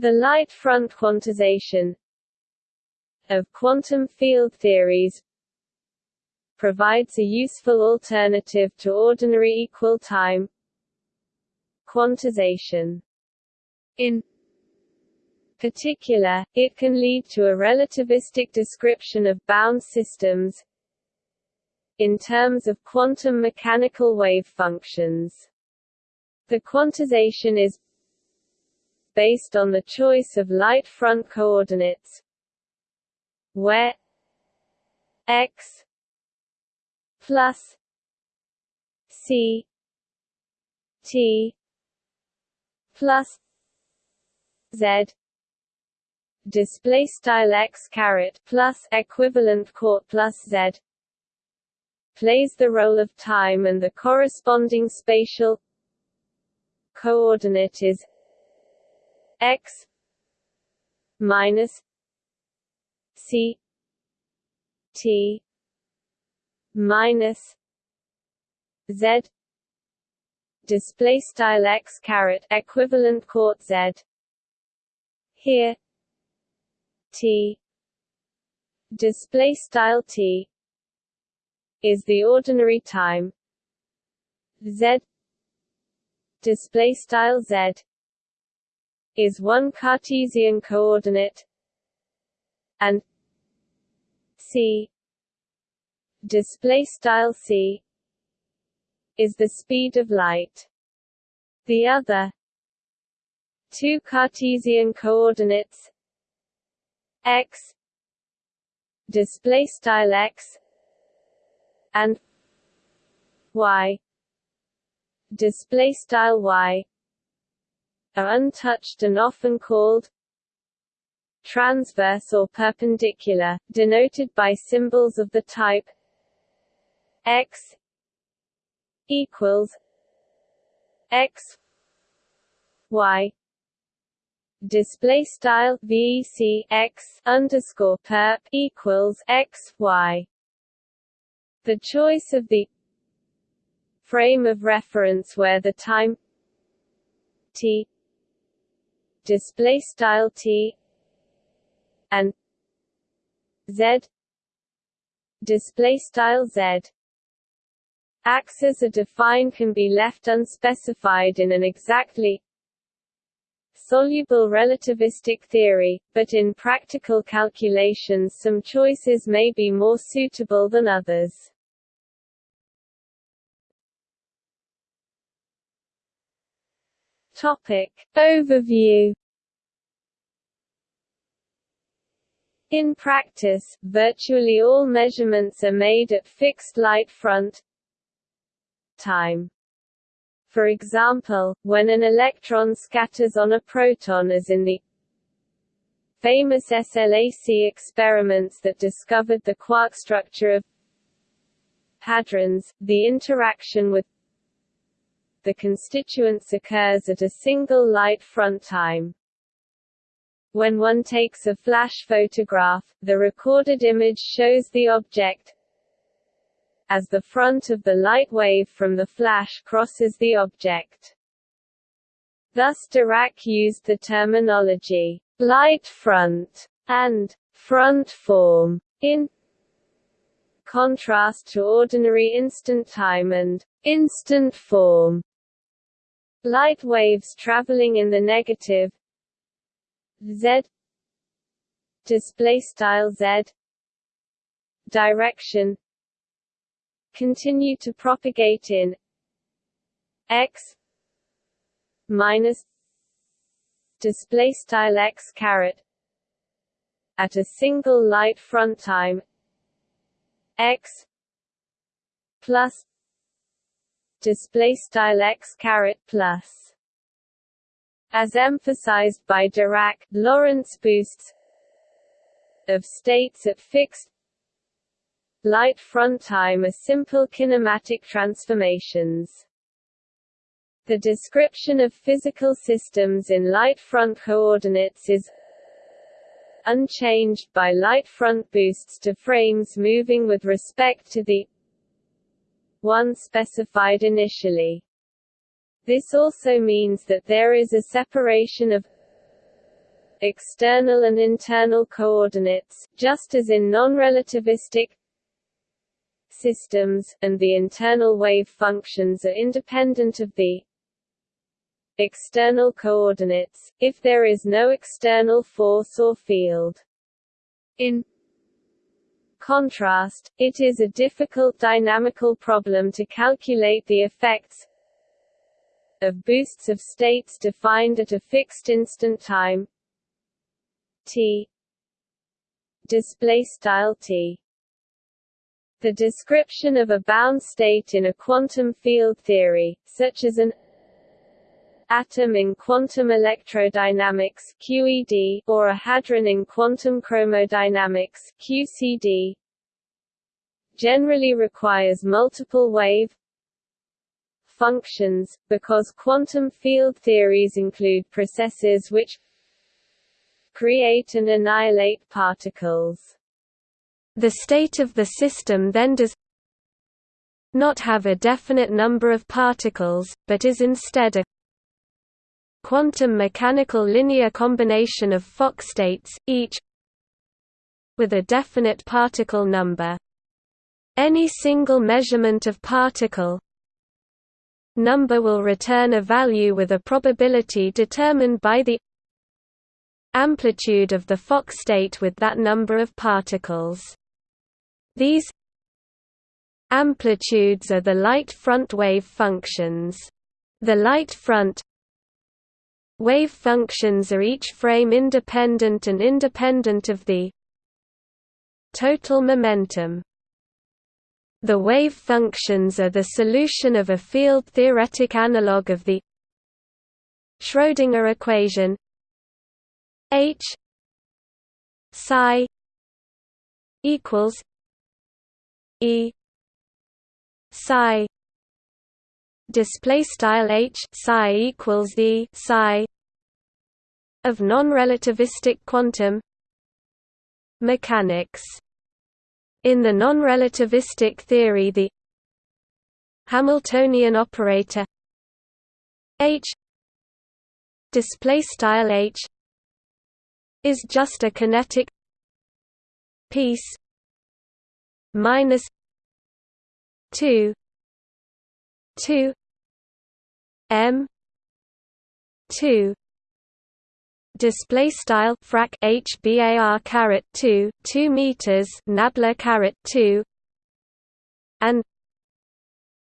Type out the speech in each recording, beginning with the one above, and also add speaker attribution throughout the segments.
Speaker 1: The light front quantization of quantum field theories provides a useful alternative to ordinary equal time quantization. In particular, it can lead to a relativistic description of bound systems in terms of quantum mechanical wave functions. The quantization is based on the choice of light front coordinates where x plus c t plus z display style x caret plus equivalent court plus z plays the role of time and the corresponding spatial coordinate is x minus c t minus z display style x caret equivalent court z. Here t display style t is the ordinary time. Z display style z is one Cartesian coordinate and c display style c is the speed of light. The other two Cartesian coordinates x display style x and y display style y are untouched and often called transverse or perpendicular, denoted by symbols of the type x equals x y display style VC x underscore perp equals x y. The choice of the frame of reference where the time t display style t and z display style z axes are defined can be left unspecified in an exactly soluble relativistic theory, but in practical calculations some choices may be more suitable than others. Topic. Overview In practice, virtually all measurements are made at fixed light front time. For example, when an electron scatters on a proton as in the famous SLAC experiments that discovered the quark structure of hadrons, the interaction with the constituents occurs at a single light front time. When one takes a flash photograph, the recorded image shows the object as the front of the light wave from the flash crosses the object. Thus Dirac used the terminology light front and front form in contrast to ordinary instant time and instant form. Light waves traveling in the negative. Z. Display style z. Direction. Continue to propagate in x minus display style x caret at a single light front time x plus display style x caret plus as emphasized by Dirac, Lorentz boosts of states at fixed light front time are simple kinematic transformations. The description of physical systems in light front coordinates is unchanged by light front boosts to frames moving with respect to the one specified initially. This also means that there is a separation of external and internal coordinates, just as in non-relativistic systems, and the internal wave functions are independent of the external coordinates, if there is no external force or field. In contrast, it is a difficult dynamical problem to calculate the effects of boosts of states defined at a fixed instant time. T. T. The description of a bound state in a quantum field theory, such as an atom in quantum electrodynamics QED, or a hadron in quantum chromodynamics QCD, generally requires multiple wave functions, because quantum field theories include processes which create and annihilate particles. The state of the system then does not have a definite number of particles, but is instead a quantum mechanical linear combination of Fock states, each with a definite particle number. Any single measurement of particle number will return a value with a probability determined by the amplitude of the Fock state with that number of particles. These amplitudes are the light front wave functions. The light front wave functions are each frame independent and independent of the total momentum. The wave functions are the solution of a field-theoretic analog of the Schrödinger equation H psi equals E psi display style H psi equals E psi of non-relativistic quantum mechanics. In the non-relativistic theory the Hamiltonian operator H display style H is just a kinetic piece minus 2 2 m 2 display style frac h bar caret 2 2 meters nabla caret 2 and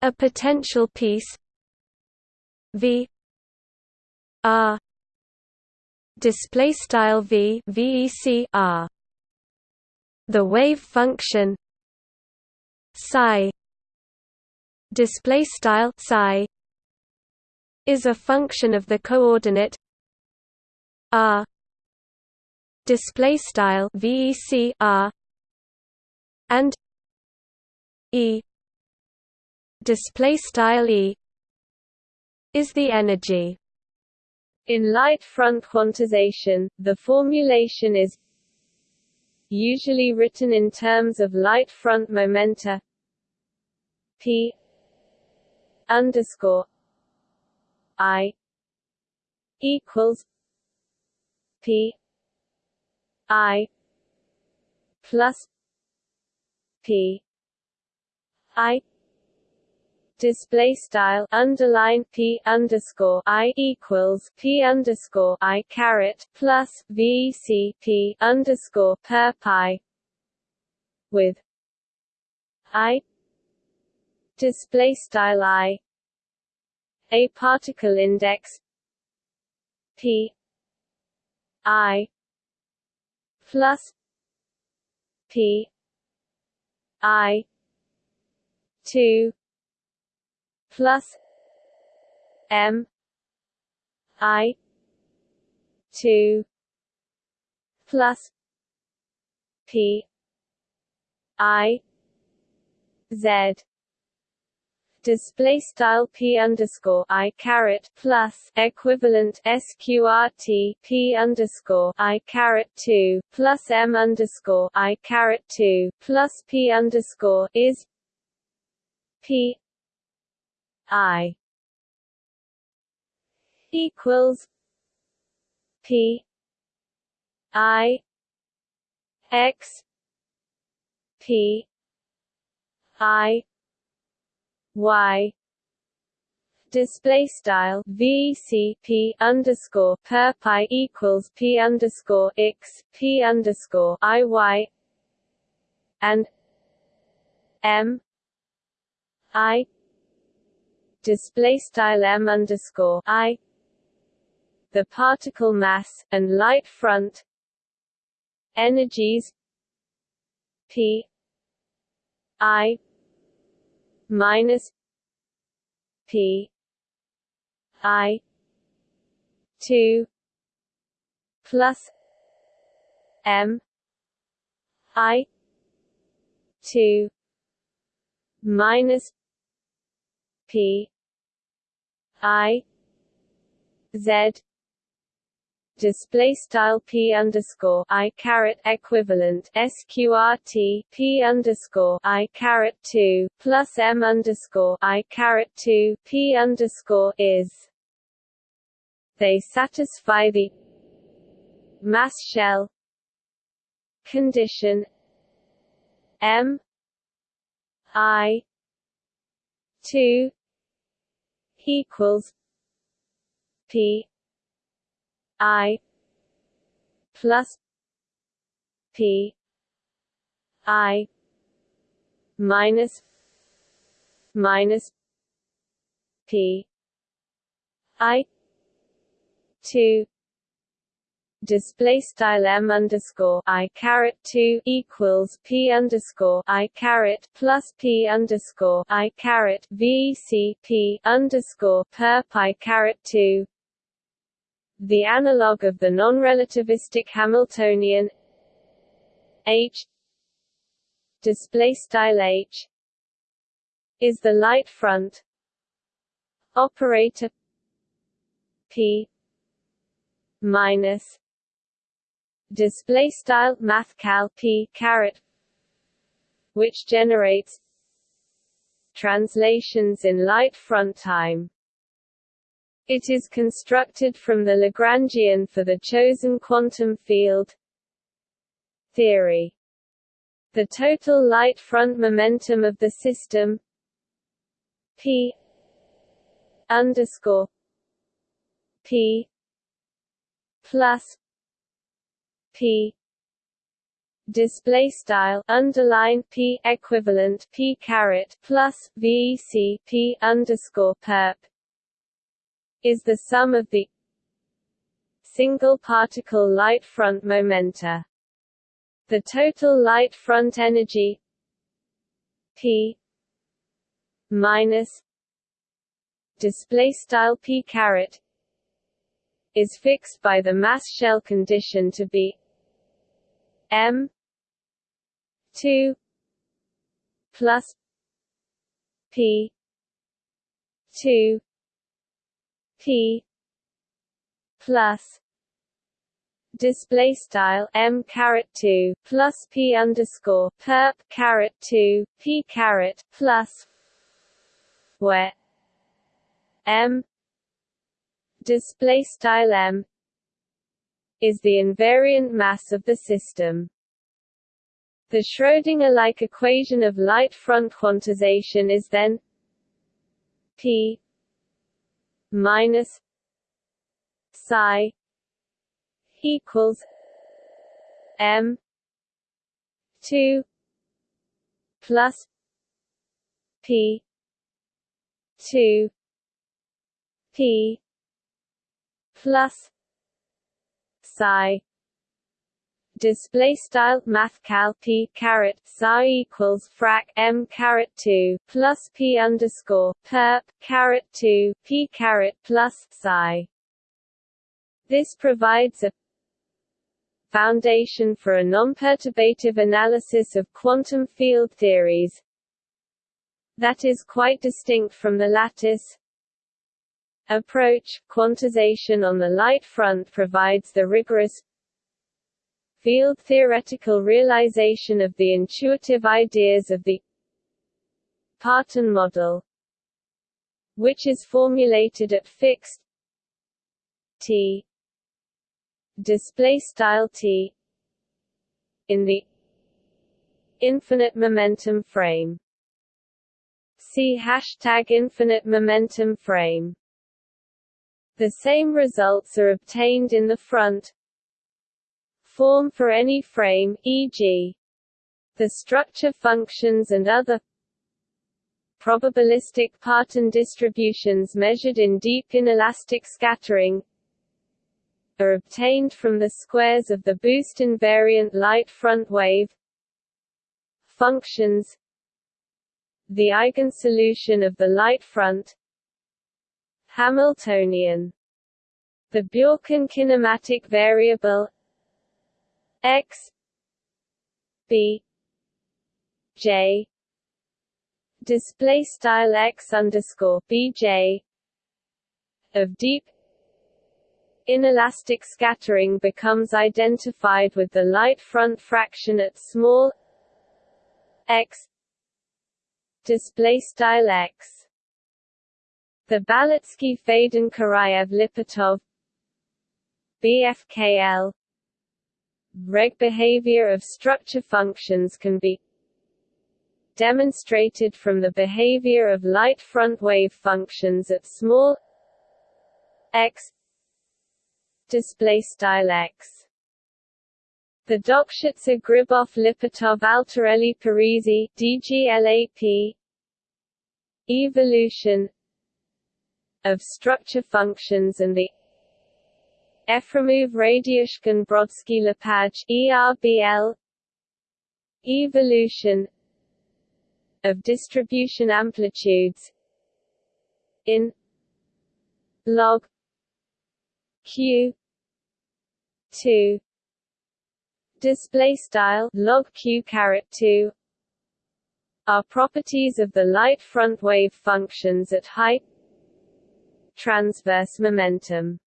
Speaker 1: a potential piece v r display style v vec r. The wave function psi display style psi is a function of the coordinate r display style vec r and e display style e is the energy. In light front quantization the formulation is usually written in terms of light front momenta p underscore i equals P I plus P I display style underline p underscore i equals p underscore i caret plus vec p underscore per pi with i display style i a particle index p I plus P I two plus M I two plus P I Z display style p underscore i caret plus equivalent sqrt p underscore i caret two plus m underscore i caret two plus p underscore is p i equals p I X P I Y. Display style VCP underscore per pi equals P underscore X P underscore IY and M. I. Display style M underscore I. The particle mass and light front energies P I minus P I two plus M I two minus P I Z display style p underscore i caret equivalent sqrt p underscore i caret two plus m underscore i caret two p underscore is. They satisfy the mass shell condition m i two equals p I plus P I minus minus P I two display style m underscore i caret 2 equals p underscore i caret plus p underscore i caret v c p underscore per pi caret 2 the analog of the non-relativistic Hamiltonian H. Display style H is the light front operator P minus display style mathcal P caret which generates translations in light front time it is constructed from the Lagrangian for the chosen quantum field theory. The total light front momentum of the system p underscore p plus p display style underline p equivalent p caret plus vec p underscore perp is the sum of the single particle light front momenta. The total light front energy P minus display style P caret is fixed by the mass shell condition to be M 2 plus P 2 P plus display style m caret 2 plus p underscore perp caret 2 p caret plus where m display style m is the invariant mass of the system. The Schrödinger-like equation of light front quantization is then p minus psi equals m 2 plus p 2 p plus psi display style math cal p caret psi equals frac m caret 2 plus p underscore perp caret 2 p caret plus psi. This provides a foundation for a non-perturbative analysis of quantum field theories that is quite distinct from the lattice approach. Quantization on the light front provides the rigorous field theoretical realization of the intuitive ideas of the Parton model which is formulated at fixed t display style t in the infinite momentum frame. See hashtag infinite momentum frame. The same results are obtained in the front form for any frame, e.g. the structure functions and other probabilistic Parton distributions measured in deep inelastic scattering are obtained from the squares of the boost invariant light front wave functions the eigensolution of the light front Hamiltonian the Bjorken kinematic variable x b j. Display style x underscore bj of deep inelastic scattering becomes identified with the light front fraction at small x. Display style x. The Balitsky-Fadin-Kuraev-Lipatov BFKL Regge behavior of structure functions can be demonstrated from the behavior of light front wave functions at small x display style x. The Dokshitzer-Gribov-Lipatov-Altarelli-Parisi DGLAP evolution of structure functions and the Efremov Radyushkin Brodsky Lepage ERBL evolution of distribution amplitudes in log q 2 display style log q caret 2 are properties of the light front wave functions at high transverse momentum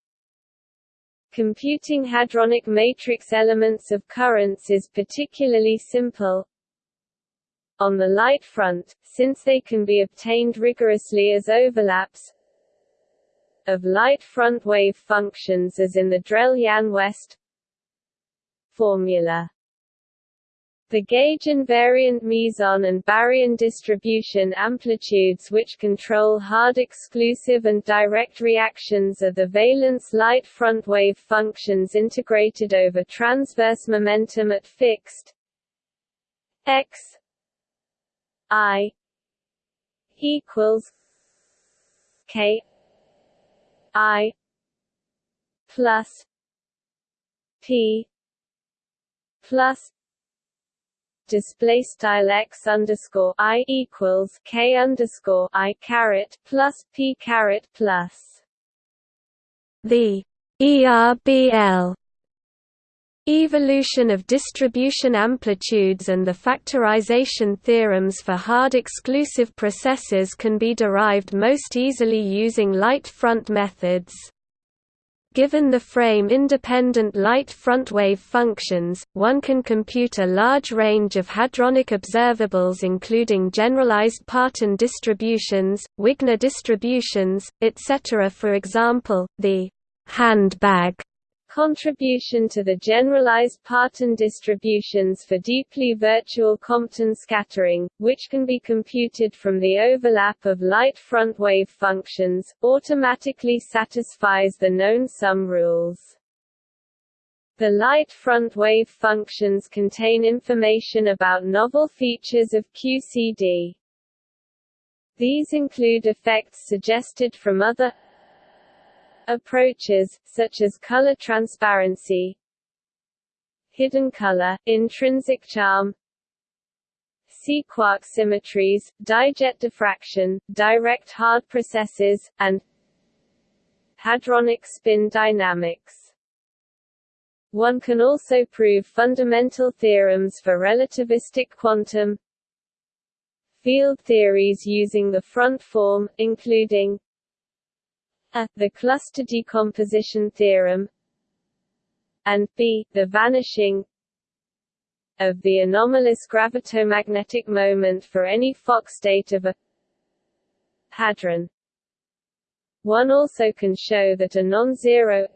Speaker 1: Computing hadronic matrix elements of currents is particularly simple on the light front, since they can be obtained rigorously as overlaps of light front wave functions as in the Drell-Yan-West formula. The gauge invariant meson and baryon distribution amplitudes which control hard exclusive and direct reactions are the valence light front wave functions integrated over transverse momentum at fixed x i equals k i plus p plus display style x underscore i equals k underscore i caret plus p caret plus the ERBL Evolution of distribution amplitudes and the factorization theorems for hard exclusive processes can be derived most easily using light front methods. Given the frame-independent light frontwave functions, one can compute a large range of hadronic observables including generalized Parton distributions, Wigner distributions, etc. For example, the handbag contribution to the generalized Parton distributions for deeply virtual Compton scattering, which can be computed from the overlap of light front wave functions, automatically satisfies the known sum rules. The light front wave functions contain information about novel features of QCD. These include effects suggested from other approaches, such as color transparency, hidden color, intrinsic charm, sea-quark symmetries, dijet diffraction, direct hard processes, and hadronic spin dynamics. One can also prove fundamental theorems for relativistic quantum field theories using the front form, including a. The cluster decomposition theorem and b. The vanishing of the anomalous gravitomagnetic moment for any Fock state of a hadron. One also can show that a non-zero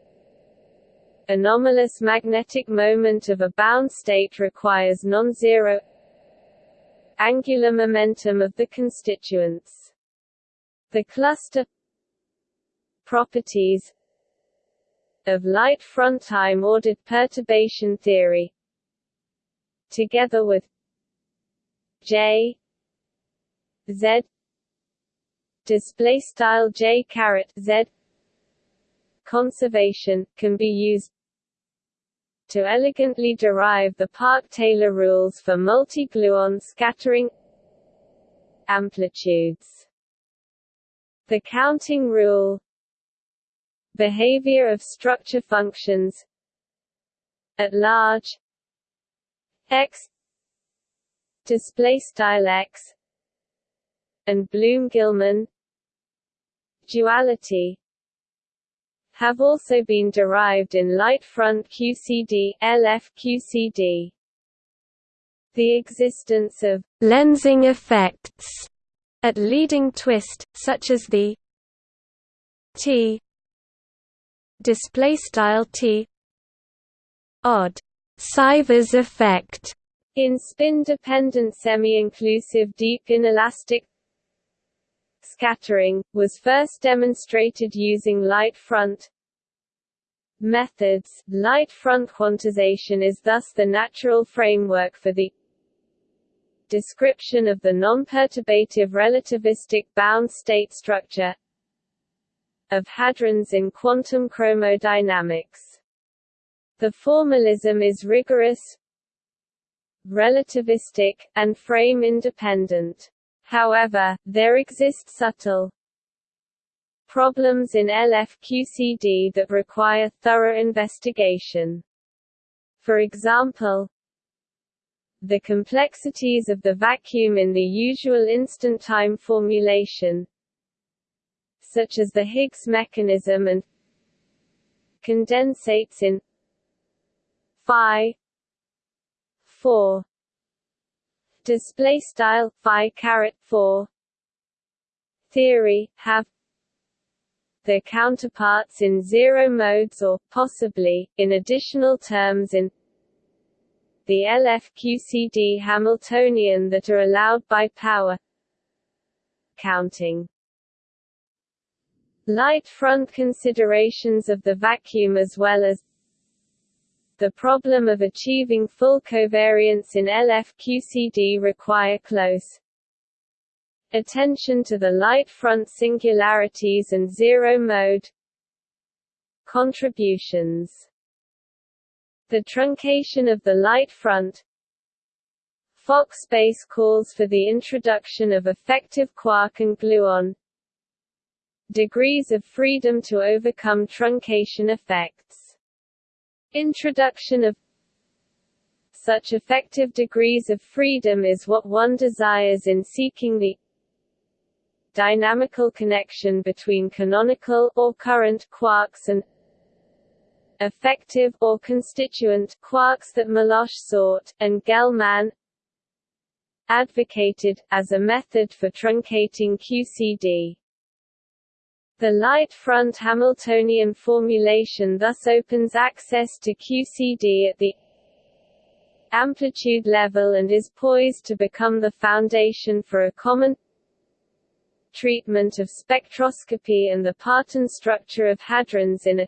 Speaker 1: anomalous magnetic moment of a bound state requires non-zero angular momentum of the constituents. The cluster properties of light front time ordered perturbation theory together with J Z display style J caret Z conservation can be used to elegantly derive the Parke-Taylor rules for multi-gluon scattering amplitudes. The counting rule Behavior of structure functions at large x display style x and Bloom-Gilman duality have also been derived in light front QCD LFQCD. The existence of lensing effects at leading twist, such as the T display style T. Odd. Sivers effect. In spin-dependent semi-inclusive deep inelastic scattering, was first demonstrated using light front methods. Light front quantization is thus the natural framework for the description of the non-perturbative relativistic bound state structure of hadrons in quantum chromodynamics. The formalism is rigorous, relativistic, and frame-independent. However, there exist subtle problems in LFQCD that require thorough investigation. For example, the complexities of the vacuum in the usual instant time formulation, such as the Higgs mechanism and condensates in phi 4 display style phi caret 4 theory have their counterparts in zero modes or, possibly, in additional terms in the LFQCD Hamiltonian that are allowed by power counting. Light front considerations of the vacuum as well as the problem of achieving full covariance in LFQCD require close attention to the light front singularities and zero mode contributions. The truncation of the light front Fock space calls for the introduction of effective quark and gluon degrees of freedom to overcome truncation effects. Introduction of such effective degrees of freedom is what one desires in seeking the dynamical connection between canonical or current quarks and effective or constituent quarks that Melosh sought, and Gell-Mann advocated, as a method for truncating QCD. The light front Hamiltonian formulation thus opens access to QCD at the amplitude level and is poised to become the foundation for a common treatment of spectroscopy and the parton structure of hadrons in a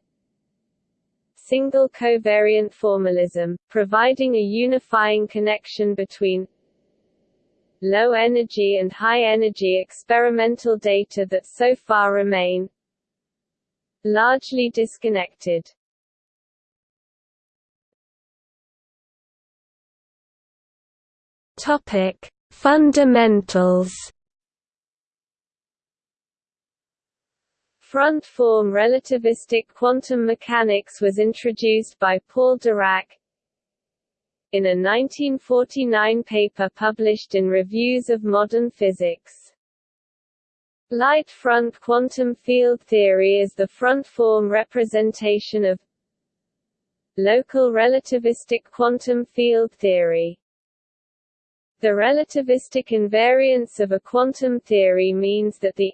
Speaker 1: single covariant formalism, providing a unifying connection between low-energy and high-energy experimental data that so far remain largely disconnected. Topic: Fundamentals. Front-form relativistic quantum mechanics was introduced by Paul Dirac, in a 1949 paper published in Reviews of Modern Physics. Light front quantum field theory is the front-form representation of local relativistic quantum field theory. The relativistic invariance of a quantum theory means that the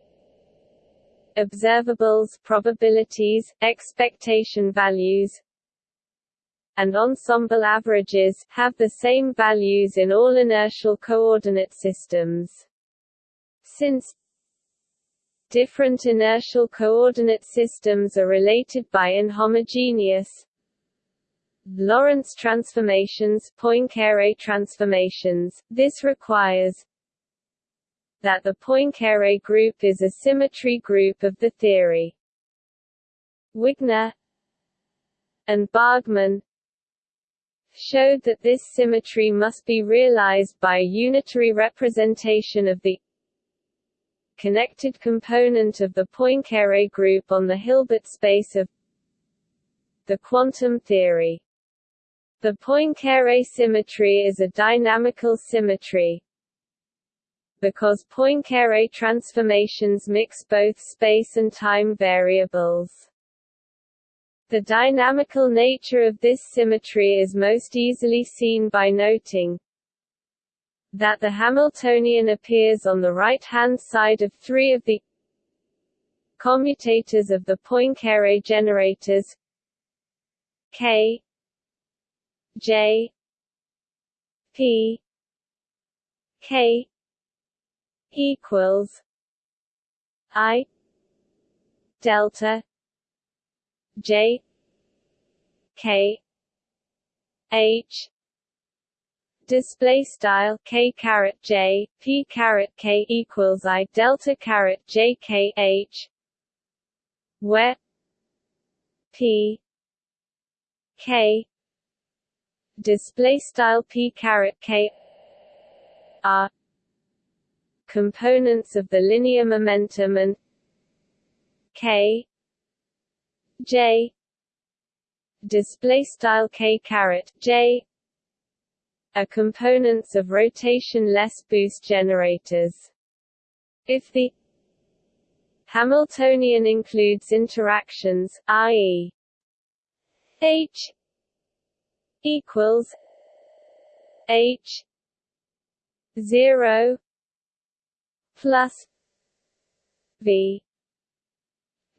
Speaker 1: observables probabilities, expectation values and ensemble averages, have the same values in all inertial coordinate systems. Since different inertial coordinate systems are related by inhomogeneous Lorentz transformations Poincare transformations, this requires that the Poincare group is a symmetry group of the theory. Wigner and Bargmann showed that this symmetry must be realized by a unitary representation of the connected component of the Poincare group on the Hilbert space of the quantum theory. The Poincare symmetry is a dynamical symmetry, because Poincare transformations mix both space and time variables. The dynamical nature of this symmetry is most easily seen by noting that the Hamiltonian appears on the right-hand side of three of the commutators of the Poincare generators K J P K equals I delta J K H display style k caret j p caret k equals i delta caret j k h where p k display style p caret k are components of the linear momentum and k j display style k caret j are components of rotation-less boost generators. If the Hamiltonian includes interactions, i.e. H equals H zero plus V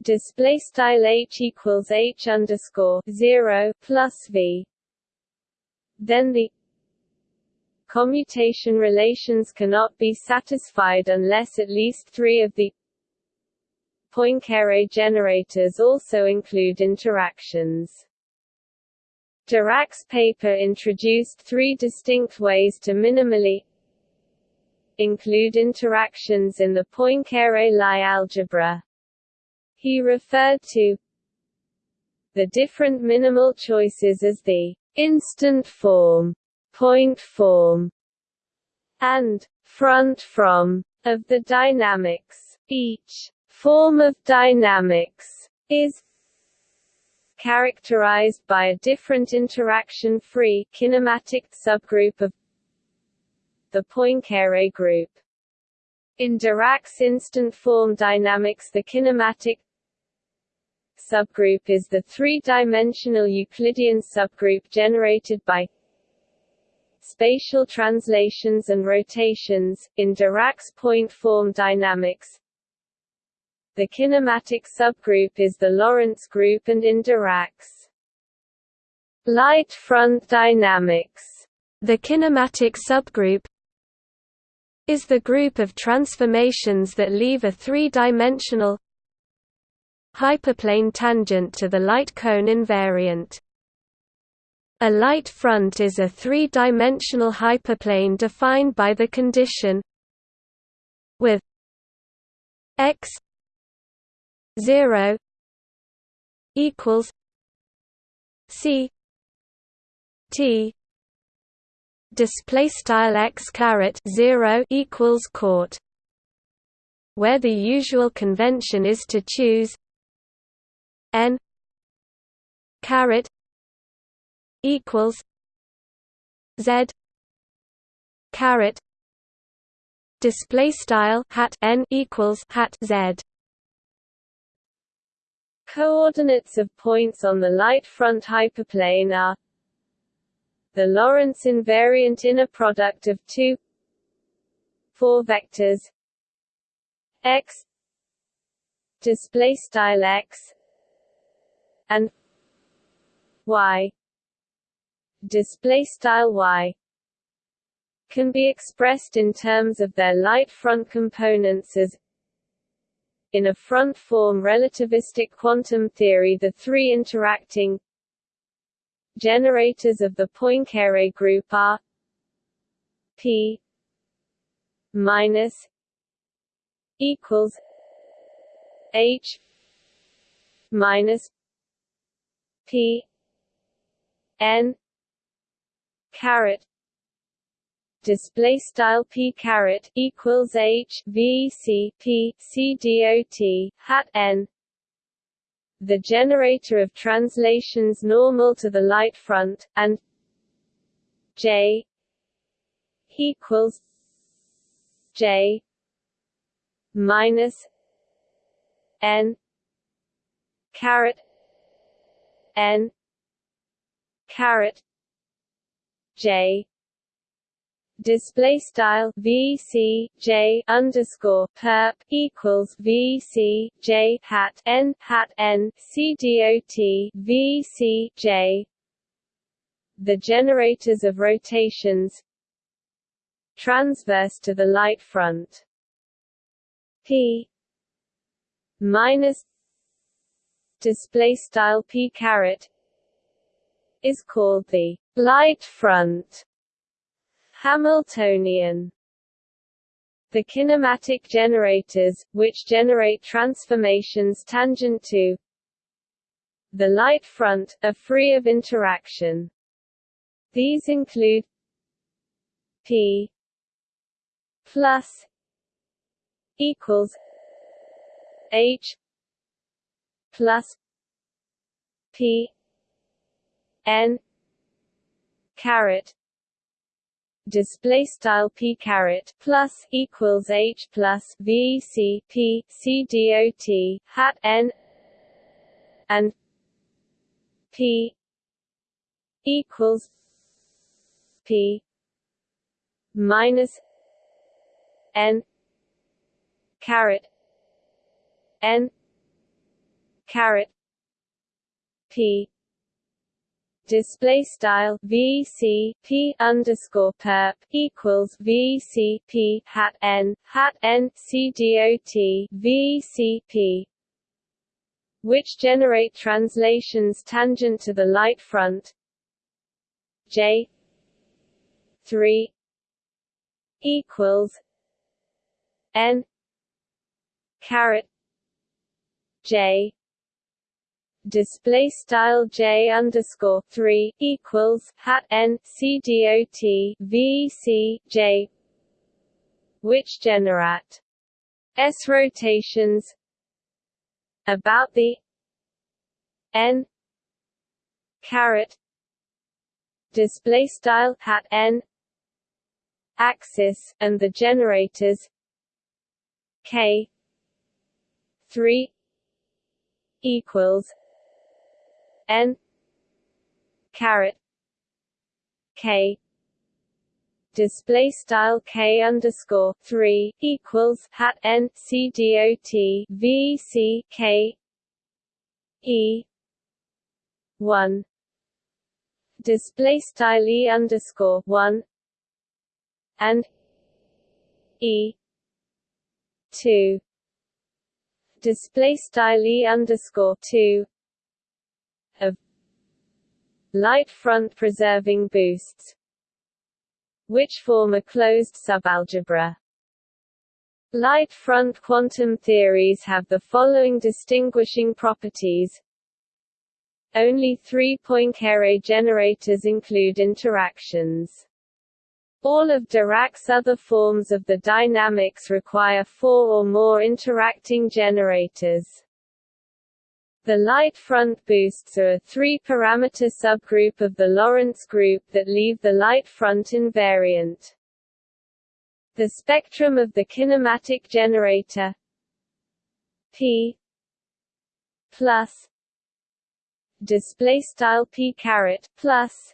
Speaker 1: display style H equals H underscore zero plus V then the commutation relations cannot be satisfied unless at least three of the Poincare generators also include interactions. Dirac's paper introduced three distinct ways to minimally include interactions in the Poincare Lie algebra. He referred to the different minimal choices as the instant form, point form, and front from of the dynamics. Each form of dynamics is characterized by a different interaction-free kinematic subgroup of the Poincare group. In Dirac's instant form dynamics the kinematic subgroup is the three-dimensional Euclidean subgroup generated by spatial translations and rotations. In Dirac's point form dynamics, the kinematic subgroup is the Lorentz group and in Dirac's light front dynamics. The kinematic subgroup is the group of transformations that leave a three-dimensional hyperplane tangent to the light cone invariant. A light front is a three-dimensional hyperplane defined by the condition with x 0 equals C T display style x caret 0 equals court where the usual convention is to choose n caret equals z caret display style hat n equals hat z. Coordinates of points on the light front hyperplane are the Lorentz invariant inner product of two four vectors x display style x and y. Display style y. Can be expressed in terms of their light front components as in a front form relativistic quantum theory the three interacting generators of the Poincare group are p minus equals h minus p n caret display style p caret equals h v c p c dot hat n. The generator of translations normal to the light front and j equals j minus n caret n. Caret. J. Display style VC J underscore perp equals VC J hat N hat N C dot VC J. The generators of rotations transverse to the light front. P minus display style P caret is called the light front Hamiltonian the kinematic generators, which generate transformations tangent to the light front, are free of interaction. These include P plus equals H plus P N caret. Display style p caret plus equals h plus v c p c dot hat n and p equals p minus n caret n caret. P. Display style VC P underscore perp equals VC P hat N hat N C dot VC P which generate translations tangent to the light front. J. three equals N caret. J display style j underscore three equals hat n c dot v c j, which generate s rotations about the n caret display style hat n axis and the generators k 3 equals n caret k display style k underscore three equals hat n c dot v c k e one display style e underscore one and e two display style e underscore two light front preserving boosts which form a closed subalgebra. Light front quantum theories have the following distinguishing properties. Only three Poincare generators include interactions. All of Dirac's other forms of the dynamics require four or more interacting generators. The light front boosts are a three-parameter subgroup of the Lorentz group that leave the light front invariant. The spectrum of the kinematic generator P plus display style P caret plus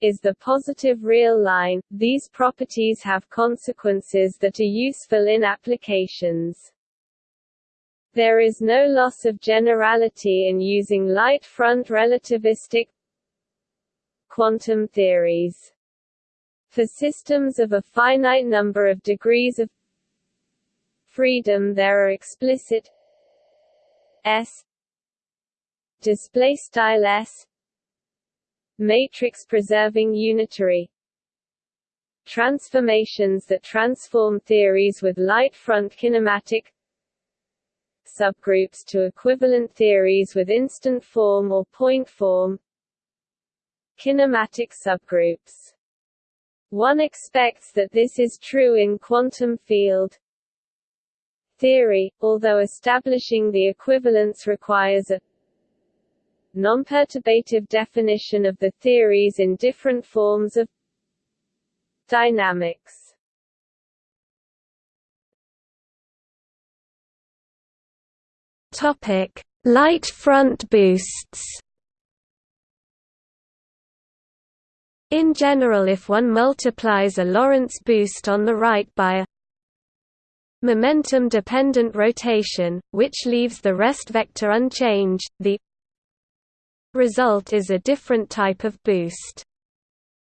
Speaker 1: is the positive real line. These properties have consequences that are useful in applications. There is no loss of generality in using light front relativistic quantum theories. For systems of a finite number of degrees of freedom there are explicit s display style s matrix preserving unitary transformations that transform theories with light front kinematic subgroups to equivalent theories with instant form or point form. Kinematic subgroups. One expects that this is true in quantum field. Theory, although establishing the equivalence requires a non-perturbative definition of the theories in different forms of Dynamics
Speaker 2: Topic: Light front boosts. In general if one multiplies a Lorentz boost on the right by a momentum-dependent rotation, which leaves the rest vector unchanged, the result is a different type of boost.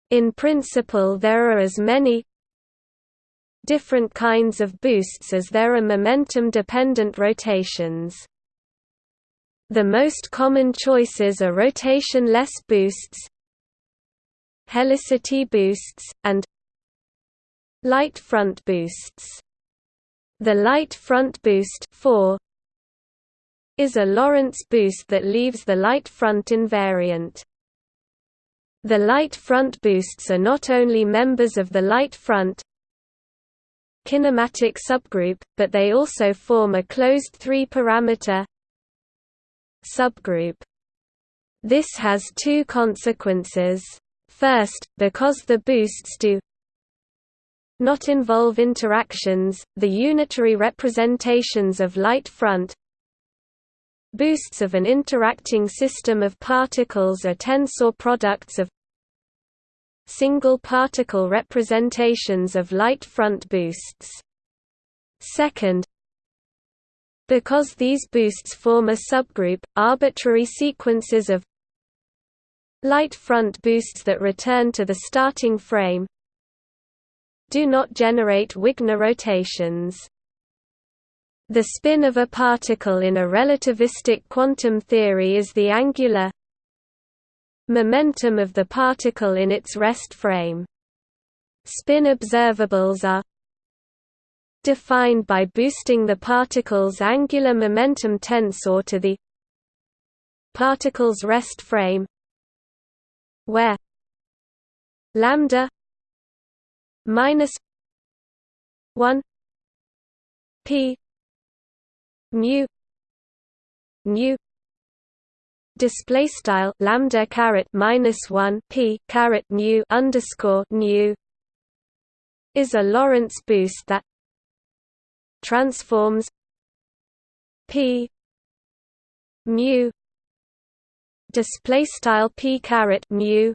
Speaker 2: In principle there are as many different kinds of boosts as there are momentum-dependent rotations. The most common choices are rotation-less boosts, helicity boosts, and light front boosts. The light front boost 4 is a Lorentz boost that leaves the light front invariant. The light front boosts are not only members of the light front kinematic subgroup, but they also form a closed three-parameter subgroup. This has two consequences. First, because the boosts do not involve interactions, the unitary representations of light front Boosts of an interacting system of particles are tensor products of single particle representations of light front boosts. Second, because these boosts form a subgroup, arbitrary sequences of light front boosts that return to the starting frame do not generate Wigner rotations. The spin of a particle in a relativistic quantum theory is the angular momentum of the particle in its rest frame. Spin observables are defined by boosting the particle's angular momentum tensor to the particle's rest frame where lambda minus 1 p mu mu display style lambda caret minus 1 p caret mu underscore nu is a Lorentz boost that transforms p mu display style p caret mu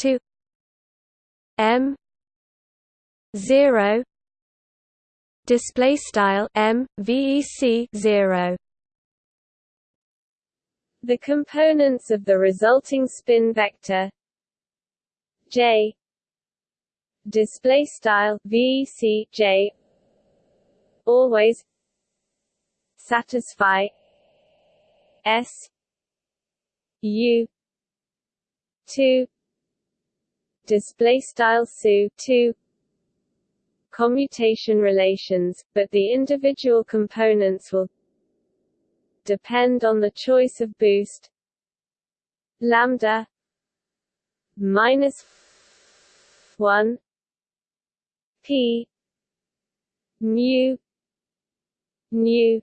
Speaker 2: to m 0 display style m vec 0
Speaker 1: the components of the resulting spin vector j display style vec j always satisfy s u 2 display style su 2 commutation relations, but the individual components will depend on the choice of boost. Lambda minus 1 p mu nu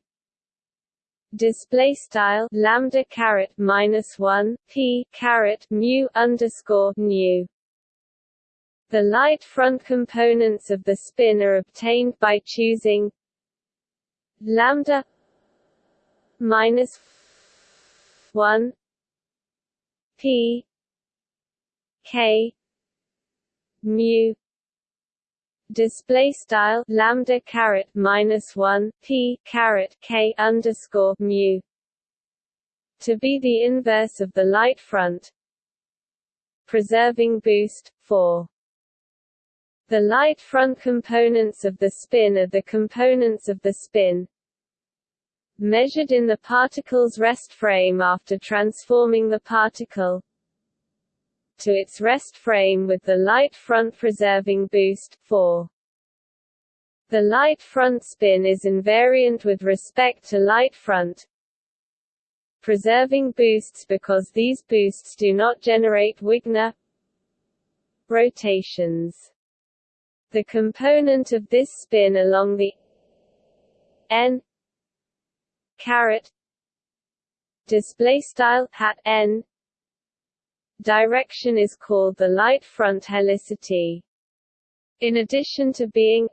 Speaker 1: display style lambda caret minus 1 p caret mu underscore nu. The light front components of the spin are obtained by choosing lambda minus 1 p k mu display style lambda caret minus 1 p caret k underscore mu to be the inverse of the light front preserving boost 4 the light front components of the spin are the components of the spin measured in the particle's rest frame after transforming the particle to its rest frame with the light front preserving boost 4. The light front spin is invariant with respect to light front preserving boosts because these boosts do not generate Wigner rotations. The component of this spin along the n caret display style hat n direction is called the light front helicity. In addition to being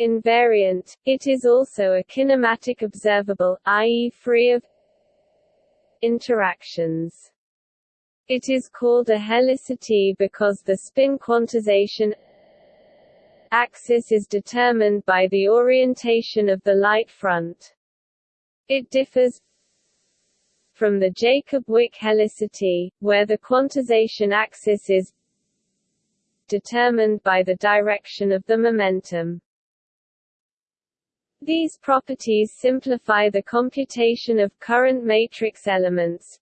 Speaker 1: invariant, it is also a kinematic observable, i.e. free of interactions. It is called a helicity because the spin quantization axis is determined by the orientation of the light front. It differs from the Jacob-Wick helicity, where the quantization axis is determined by the direction of the momentum. These properties simplify the computation of current matrix elements,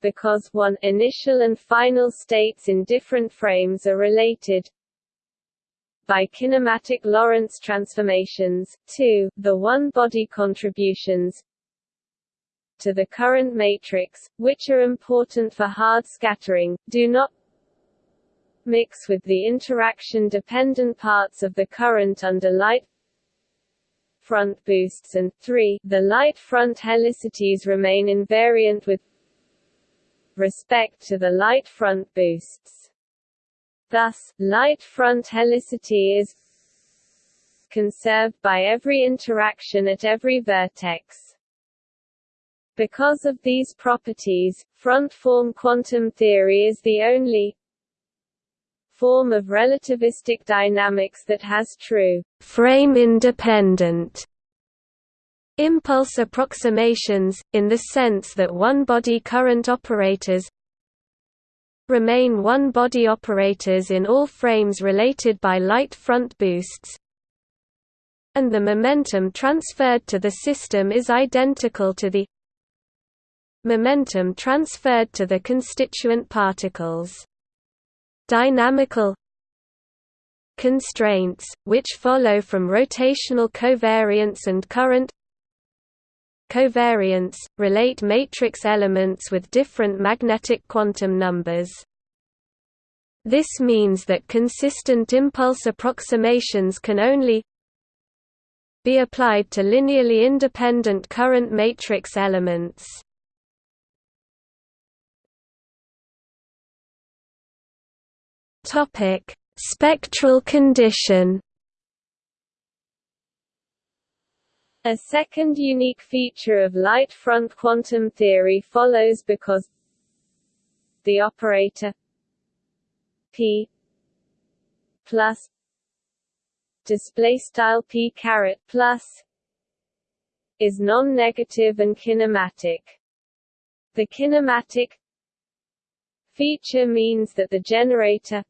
Speaker 1: because 1 initial and final states in different frames are related, by kinematic Lorentz transformations, 2, the one-body contributions to the current matrix, which are important for hard scattering, do not mix with the interaction-dependent parts of the current under light front boosts and 3, the light front helicities remain invariant with respect to the light front boosts. Thus, light front helicity is conserved by every interaction at every vertex. Because of these properties, front-form quantum theory is the only form of relativistic dynamics that has true frame-independent impulse approximations, in the sense that one-body current operators remain one-body operators in all frames related by light front boosts and the momentum transferred to the system is identical to the momentum transferred to the constituent particles. Dynamical constraints, which follow from rotational covariance and current covariance, relate matrix elements with different magnetic quantum numbers. This means that consistent impulse approximations can only be applied to linearly independent current matrix elements. Spectral condition A second unique feature of light front quantum theory follows because the operator p plus display style p caret plus is non-negative and kinematic. The kinematic feature means that the generator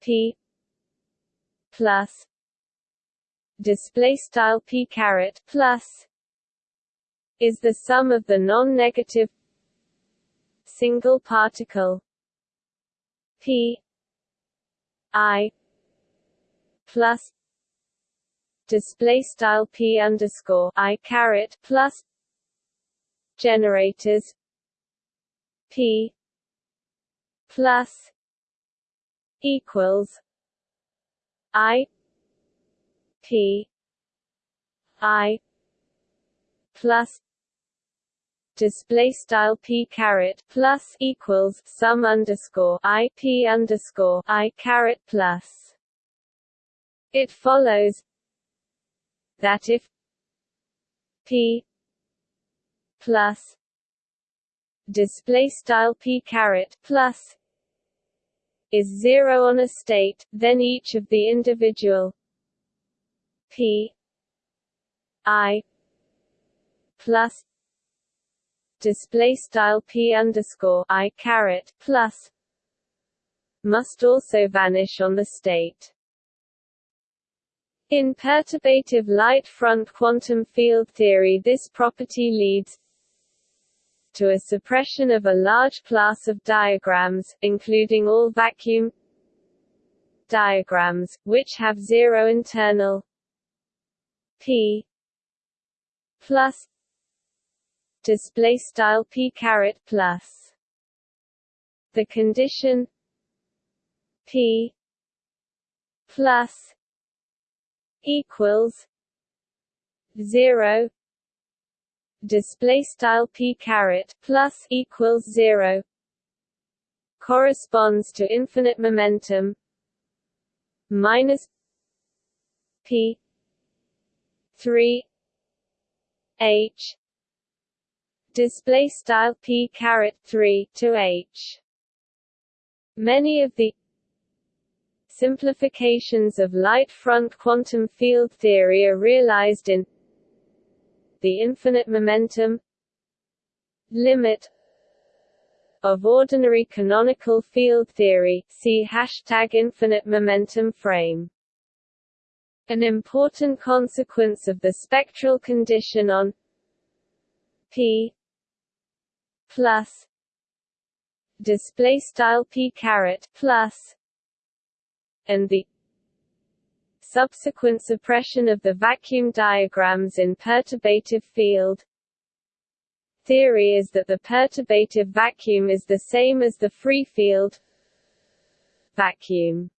Speaker 1: p plus display style p caret plus is the sum of the non-negative single particle p i plus display style p underscore i caret plus generators p plus equals i P I plus display style p caret plus equals sum underscore i p underscore i caret plus. It follows that if p plus display style p caret plus is zero on a state, then each of the individual P I plus display style p underscore i caret plus must also vanish on the state. In perturbative light front quantum field theory this property leads to a suppression of a large class of diagrams, including all vacuum diagrams, which have zero internal p plus display style p caret plus the condition p plus equals zero display style p caret plus equals zero corresponds to infinite momentum minus p 3 h. Display style p caret 3 to h. Many of the simplifications of light front quantum field theory are realized in the infinite momentum limit of ordinary canonical field theory. See hashtag infinite momentum frame an important consequence of the spectral condition on p plus display style p caret plus and the subsequent suppression of the vacuum diagrams in perturbative field. Theory is that the perturbative vacuum is the same as the free field vacuum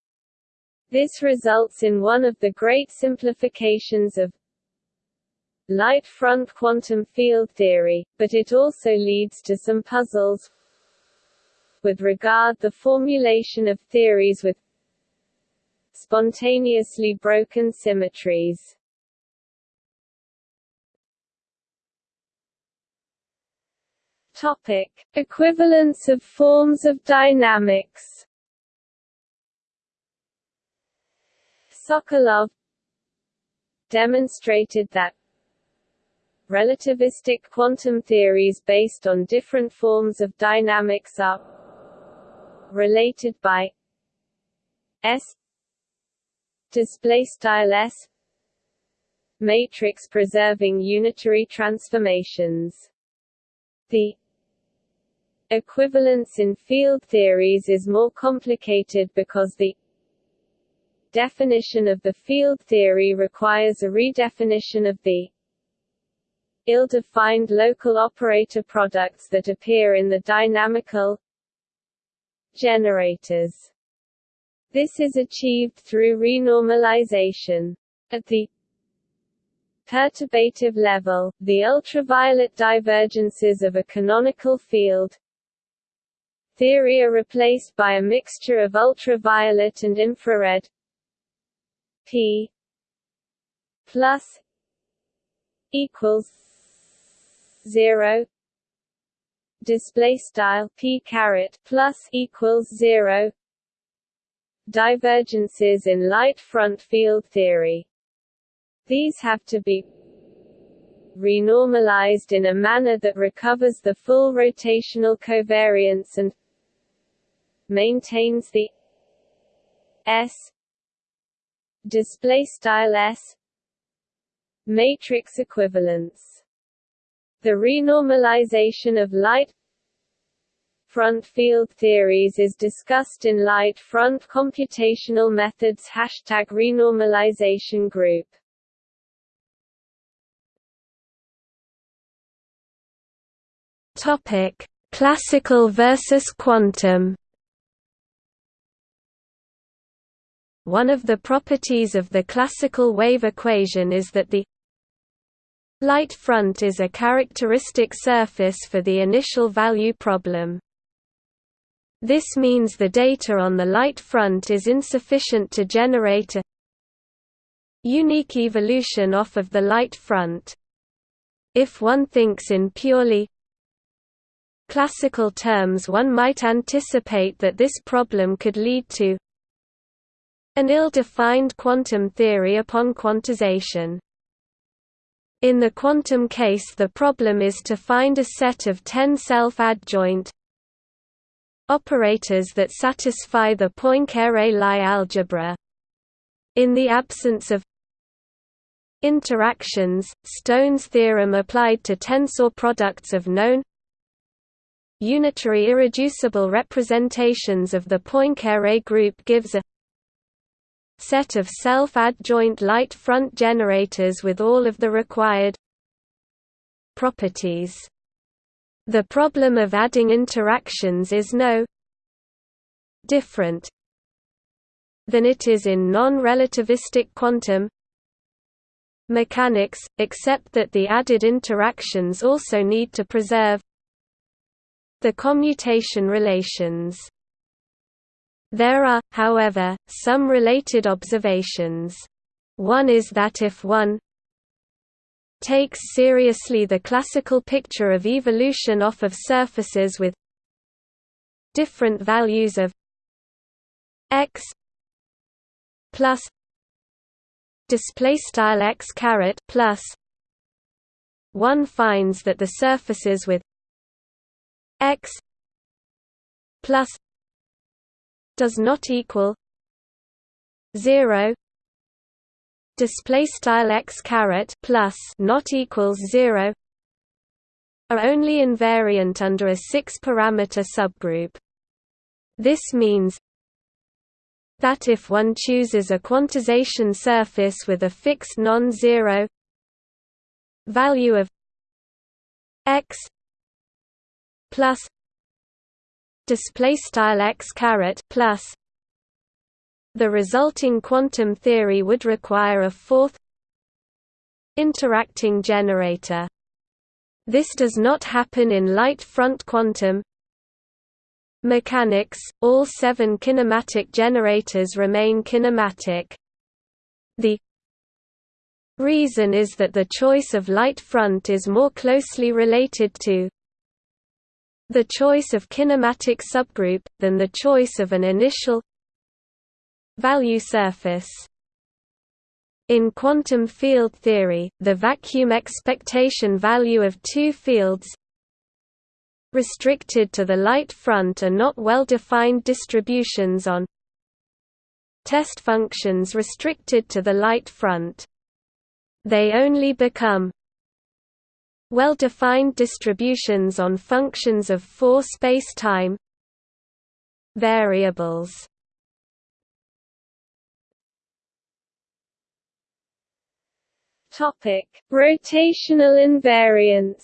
Speaker 1: this results in one of the great simplifications of light front quantum field theory, but it also leads to some puzzles with regard the formulation of theories with spontaneously broken symmetries. Topic: Equivalence of forms of dynamics. Sokolov demonstrated that relativistic quantum theories based on different forms of dynamics are related by s display style s matrix preserving unitary transformations. The equivalence in field theories is more complicated because the definition of the field theory requires a redefinition of the ill-defined local operator products that appear in the dynamical generators. This is achieved through renormalization. At the perturbative level, the ultraviolet divergences of a canonical field theory are replaced by a mixture of ultraviolet and infrared P plus equals zero. Display style P caret plus equals zero. Divergences in light front field theory. These have to be renormalized in a manner that recovers the full rotational covariance and maintains the S display style s matrix equivalence. The renormalization of light front field theories is discussed in light front computational methods hashtag renormalization group.
Speaker 2: Topic classical versus quantum One of the properties of the classical wave equation is that the light front is a characteristic surface for the initial value problem. This means the data on the light front is insufficient to generate a unique evolution off of the light front. If one thinks in purely classical terms one might anticipate that this problem could lead to an ill-defined quantum theory upon quantization. In the quantum case the problem is to find a set of 10 self-adjoint operators that satisfy the Poincare-Lie algebra. In the absence of interactions, Stone's theorem applied to tensor products of known unitary irreducible representations of the Poincare group gives a set of self-adjoint light front generators with all of the required properties. The problem of adding interactions is no different than it is in non-relativistic quantum mechanics, except that the added interactions also need to preserve the commutation relations. There are, however, some related observations. One is that if one takes seriously the classical picture of evolution off of surfaces with different values of x plus display style x caret plus one finds that the surfaces with x plus does not equal 0 display style x caret plus not equals 0 are only invariant under a six parameter subgroup. This means that if one chooses a quantization surface with a fixed non-zero value of x plus display style x caret plus. The resulting quantum theory would require a fourth interacting generator. This does not happen in light front quantum. Mechanics all seven kinematic generators remain kinematic. The reason is that the choice of light front is more closely related to the choice of kinematic subgroup, than the choice of an initial value surface. In quantum field theory, the vacuum expectation value of two fields restricted to the light front are not well-defined distributions on test functions restricted to the light front. They only become well-defined distributions on functions of four space-time variables.
Speaker 1: Topic: Rotational invariance.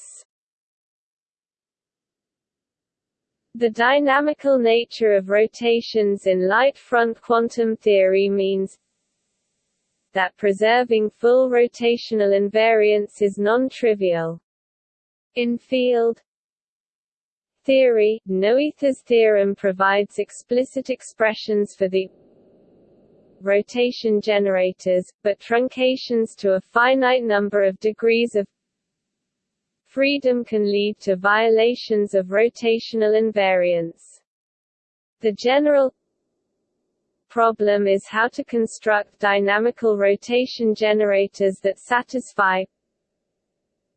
Speaker 1: The dynamical nature of rotations in light front quantum theory means that preserving full rotational invariance is non-trivial. In field theory, Noether's theorem provides explicit expressions for the rotation generators, but truncations to a finite number of degrees of freedom can lead to violations of rotational invariance. The general problem is how to construct dynamical rotation generators that satisfy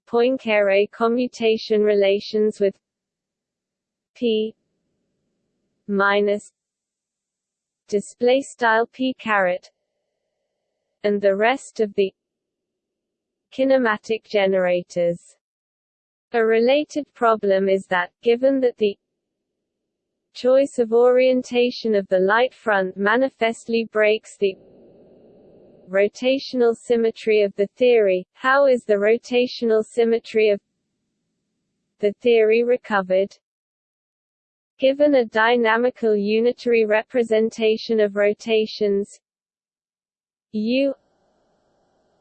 Speaker 1: Poincare commutation relations with p minus display style p caret and the rest of the kinematic generators. A related problem is that, given that the choice of orientation of the light front manifestly breaks the rotational symmetry of the theory, how is the rotational symmetry of the theory recovered? Given a dynamical unitary representation of rotations u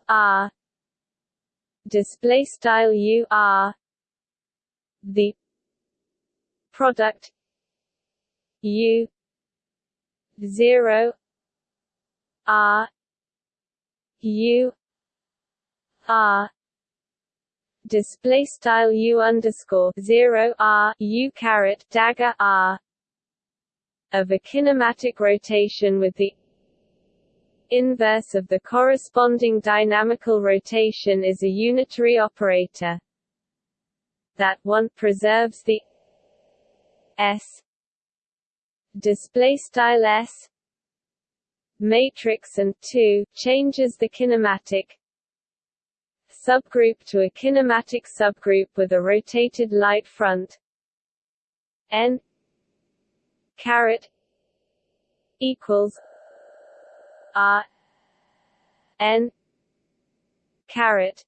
Speaker 1: r display style u r the product u 0 r U. R. Display style U underscore zero R U caret dagger R. Of a kinematic rotation with the inverse of the corresponding dynamical rotation is a unitary operator that 1 preserves the s. Display style s matrix and 2 changes the kinematic subgroup to a kinematic subgroup with a rotated light front. N caret equals r n caret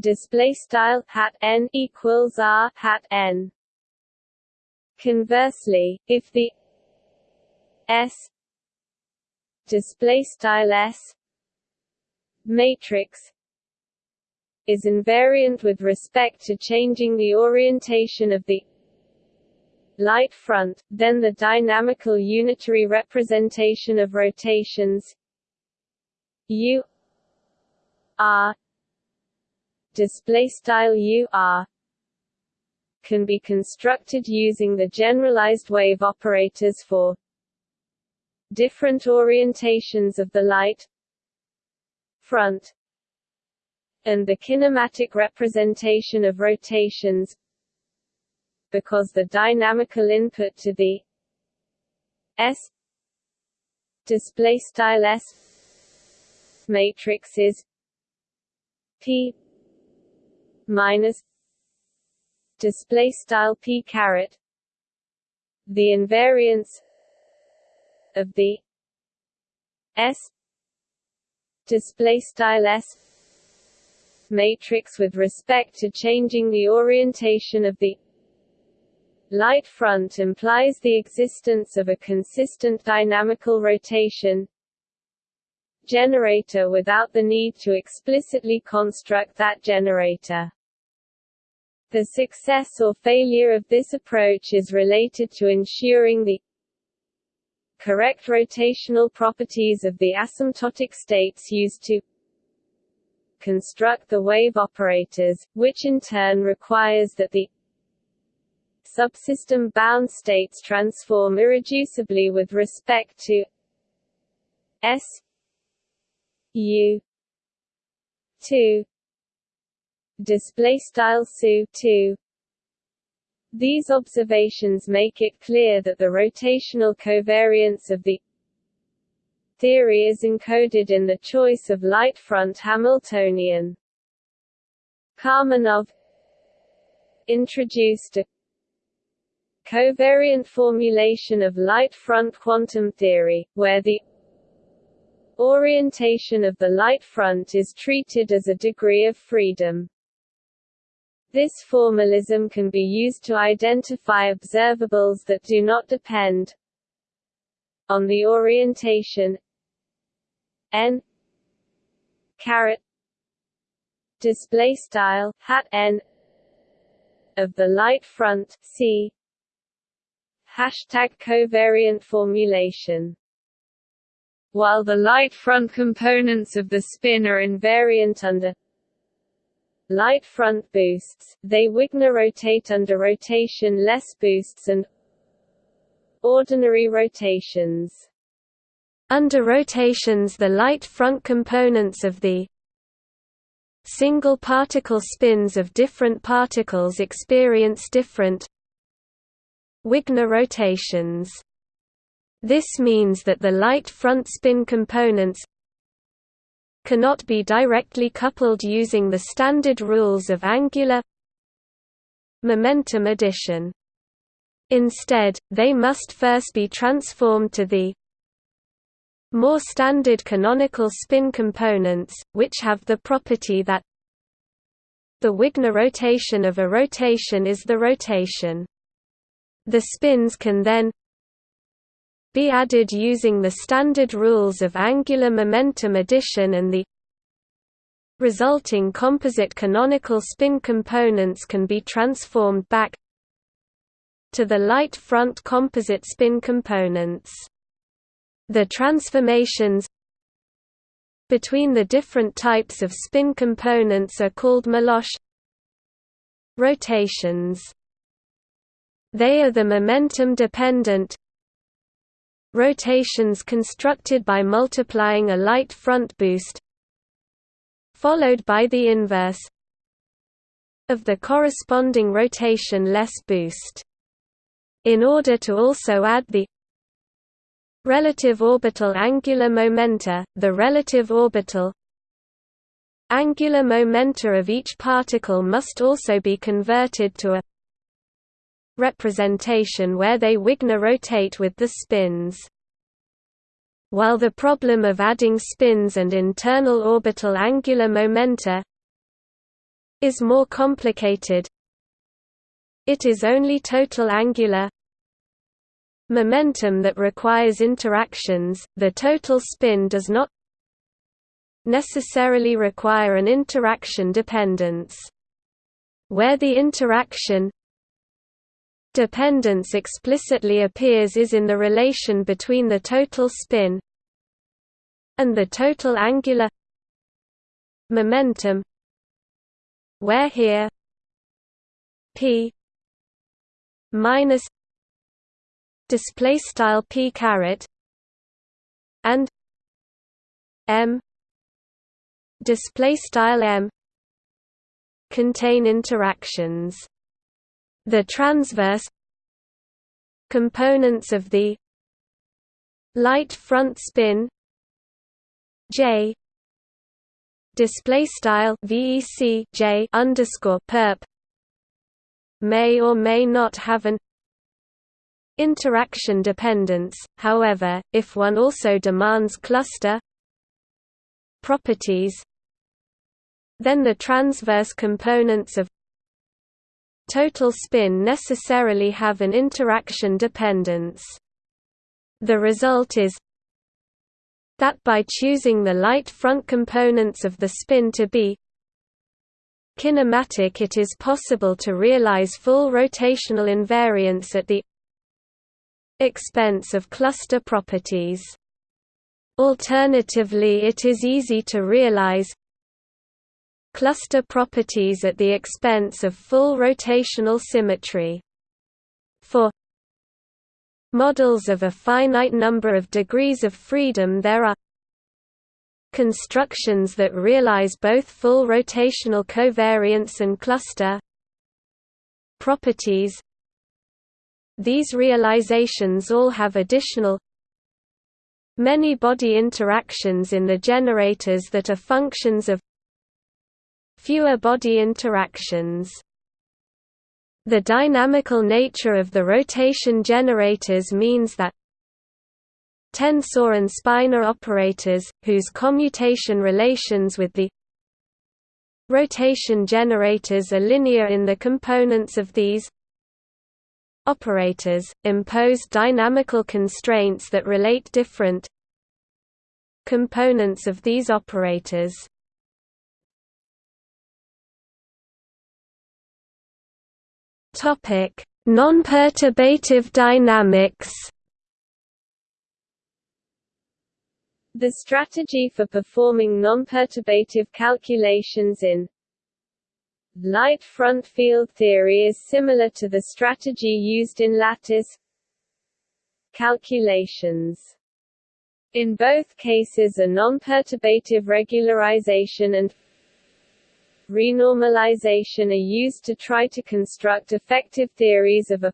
Speaker 1: display style hat n equals r hat n. Conversely if the s display style s. Matrix is invariant with respect to changing the orientation of the light front, then the dynamical unitary representation of rotations. U r display style u r can be constructed using the generalized wave operators for different orientations of the light front and the kinematic representation of rotations because the dynamical input to the S display style S matrix is P minus display style P caret. The invariance of the S display style S matrix with respect to changing the orientation of the light front implies the existence of a consistent dynamical rotation generator without the need to explicitly construct that generator. The success or failure of this approach is related to ensuring the correct rotational properties of the asymptotic states used to construct the wave operators, which in turn requires that the subsystem bound states transform irreducibly with respect to S U two display style SU two these observations make it clear that the rotational covariance of the theory is encoded in the choice of light front Hamiltonian. Karmanov introduced a covariant formulation of light front quantum theory, where the orientation of the light front is treated as a degree of freedom. This formalism can be used to identify observables that do not depend on the orientation n caret display style hat n of the light front c Hashtag covariant formulation. While the light front components of the spin are invariant under light front boosts, they Wigner rotate under rotation less boosts and ordinary rotations.
Speaker 2: Under rotations the light front components of the single particle spins of different particles experience different Wigner rotations. This means that the light front spin components cannot be directly coupled using the standard rules of angular momentum addition. Instead, they must first be transformed to the more standard canonical spin components, which have the property that the Wigner rotation of a rotation is the rotation. The spins can then be added using the standard rules of angular momentum addition and the resulting composite canonical spin components can be transformed back to the light front composite spin components. The transformations between the different types of spin components are called Melosh rotations. They are the momentum-dependent rotations constructed by multiplying a light front boost followed by the inverse of the corresponding rotation-less boost. In order to also add the relative orbital angular momenta, the relative orbital angular momenta of each particle must also be converted to a representation where they Wigner rotate with the spins. While the problem of adding spins and internal orbital angular momenta is more complicated, it is only total angular momentum that requires interactions, the total spin does not necessarily require an interaction dependence. Where the interaction dependence explicitly appears is in the relation between the total spin and the total angular momentum where here p minus display style p caret and m display style m contain interactions the transverse components of the light front spin j display style vec j underscore perp may or may not have an interaction dependence. However if one also demands cluster properties then the transverse components of total spin necessarily have an interaction dependence. The result is that by choosing the light front components of the spin to be kinematic it is possible to realize full rotational invariance at the expense of cluster properties. Alternatively it is easy to realize cluster properties at the expense of full rotational symmetry. For models of a finite number of degrees of freedom there are constructions that realize both full rotational covariance and cluster properties these realizations all have additional many-body interactions in the generators that are functions of fewer body interactions. The dynamical nature of the rotation generators means that tensor and spinor operators, whose commutation relations with the rotation generators are linear in the components of these operators, impose dynamical constraints that relate different components of these operators. Topic: Non-perturbative dynamics.
Speaker 1: The strategy for performing non-perturbative calculations in light front field theory is similar to the strategy used in lattice calculations. In both cases a non-perturbative regularization and renormalization are used to try to construct effective theories of a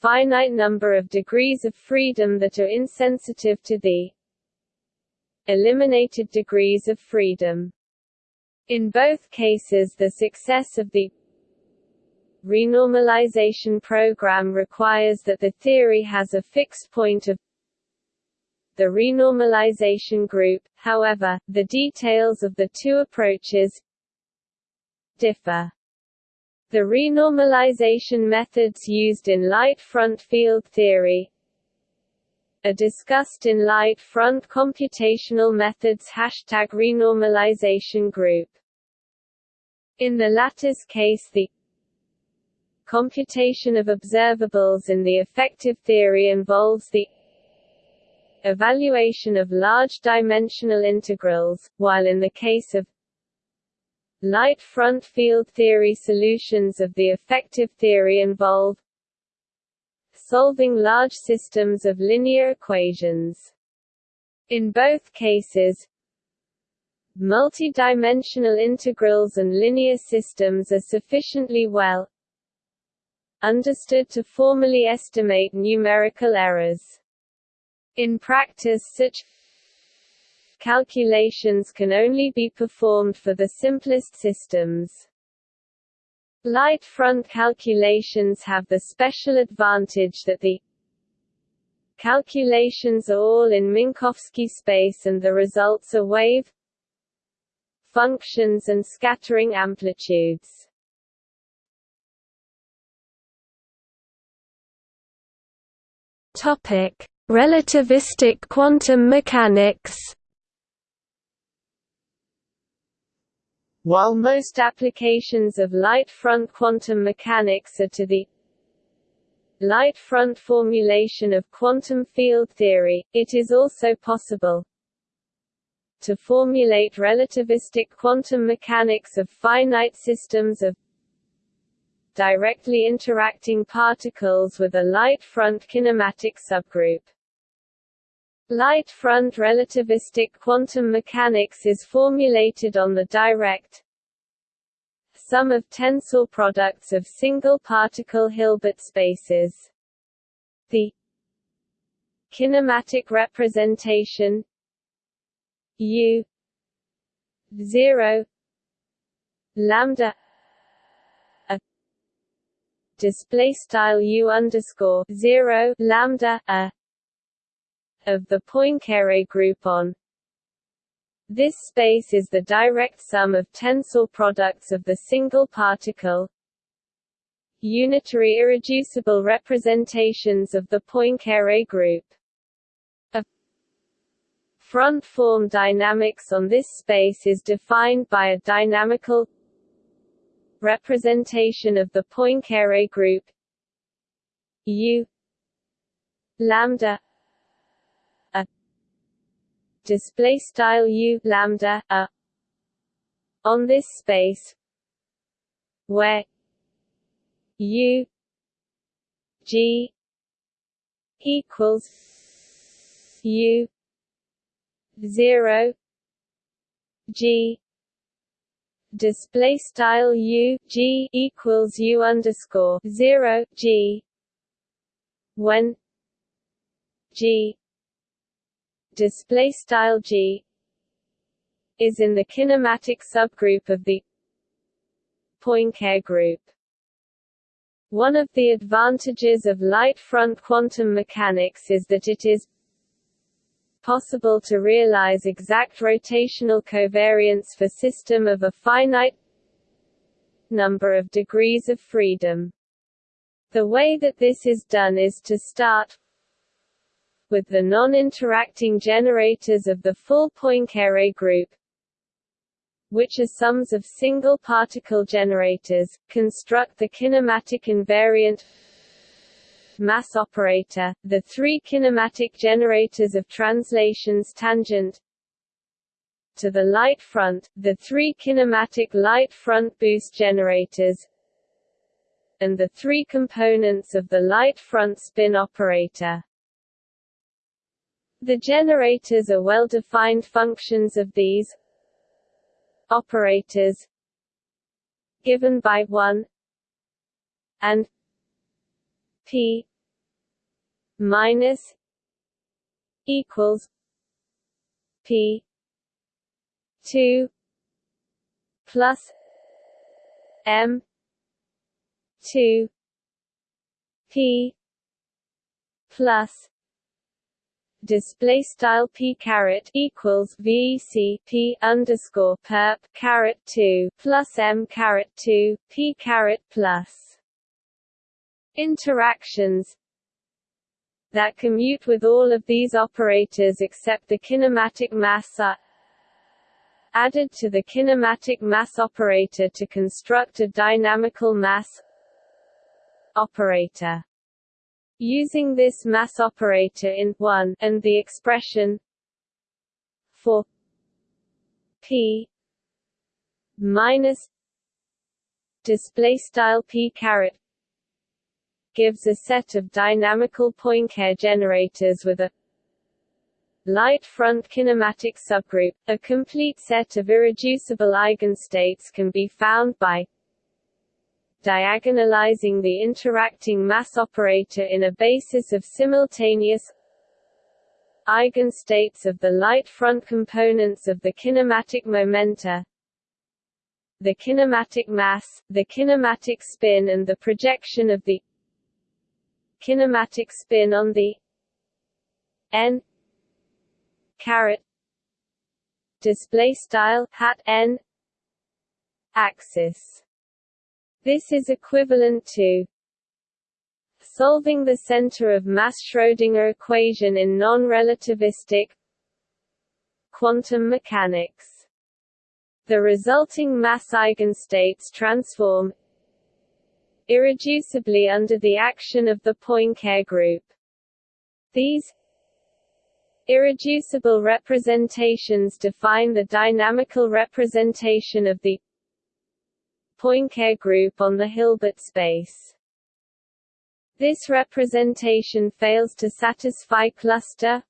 Speaker 1: finite number of degrees of freedom that are insensitive to the eliminated degrees of freedom. In both cases the success of the renormalization program requires that the theory has a fixed point of the renormalization group, however, the details of the two approaches differ. The renormalization methods used in light front field theory are discussed in light front computational methods hashtag renormalization group. In the lattice case the computation of observables in the effective theory involves the evaluation of large dimensional integrals, while in the case of Light front field theory solutions of the effective theory involve solving large systems of linear equations. In both cases, multi-dimensional integrals and linear systems are sufficiently well understood to formally estimate numerical errors. In practice such calculations can only be performed for the simplest systems. Light front calculations have the special advantage that the calculations are all in Minkowski space and the results are wave functions and scattering amplitudes.
Speaker 2: Topic: Relativistic quantum mechanics.
Speaker 1: While most applications of light front quantum mechanics are to the light front formulation of quantum field theory, it is also possible to formulate relativistic quantum mechanics of finite systems of directly interacting particles with a light front kinematic subgroup. Light front relativistic quantum mechanics is formulated on the direct sum of tensor products of single particle Hilbert spaces. The kinematic representation U 0 lambda a display style u underscore zero lambda a of the Poincare group on. This space is the direct sum of tensor products of the single particle. Unitary irreducible representations of the Poincare group. Front form dynamics on this space is defined by a dynamical representation of the Poincare group. U lambda display style U lambda a. On this space where U G equals U zero G display style u g equals u underscore zero g when g display style g is in the kinematic subgroup of the Poincare group. One of the advantages of light front quantum mechanics is that it is possible to realize exact rotational covariance for system of a finite number of degrees of freedom. The way that this is done is to start with the non-interacting generators of the full Poincare group, which are sums of single particle generators, construct the kinematic invariant mass operator, the three kinematic generators of translations tangent to the light front, the three kinematic light front boost generators, and the three components of the light front spin operator. The generators are well-defined functions of these operators given by 1 and p minus equals p 2 plus m 2 p plus display style p caret equals vec p underscore perp caret 2 plus m caret 2 p caret plus interactions that commute with all of these operators except the kinematic mass are added to the kinematic mass operator to construct a dynamical mass operator. Using this mass operator in 1 and the expression for p minus display style p caret gives a set of dynamical Poincare generators with a light front kinematic subgroup. A complete set of irreducible eigenstates can be found by diagonalizing the interacting mass operator in a basis of simultaneous eigenstates of the light front components of the kinematic momenta the kinematic mass, the kinematic spin and the projection of the kinematic spin on the n caret display style hat n axis this is equivalent to solving the center of mass Schrödinger equation in non-relativistic quantum mechanics the resulting mass eigenstates transform irreducibly under the action of the Poincare group. These Irreducible representations define the dynamical representation of the Poincare group on the Hilbert space. This representation fails to satisfy cluster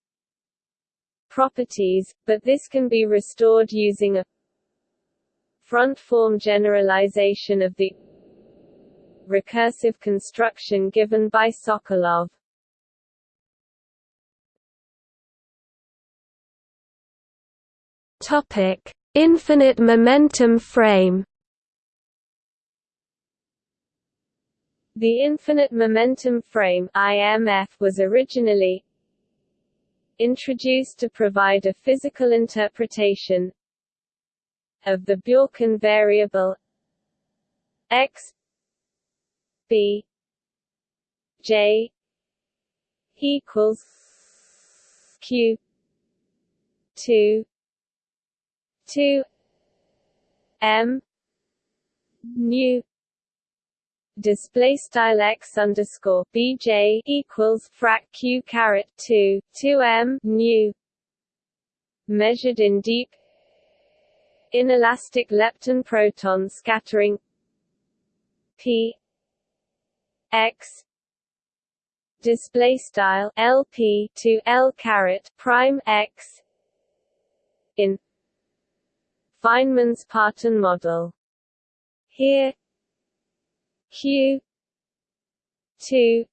Speaker 1: properties, but this can be restored using a front form generalization of the recursive construction given by Sokolov.
Speaker 2: Topic: Infinite momentum frame.
Speaker 1: The infinite momentum frame (IMF) was originally introduced to provide a physical interpretation of the Bjorken variable x b j equals q 2 2 m nu display style x underscore bj equals frac q caret 2 2 m nu measured in deep inelastic lepton proton scattering p x display style lp to l caret prime x in Feynman's Parton model. Here Q two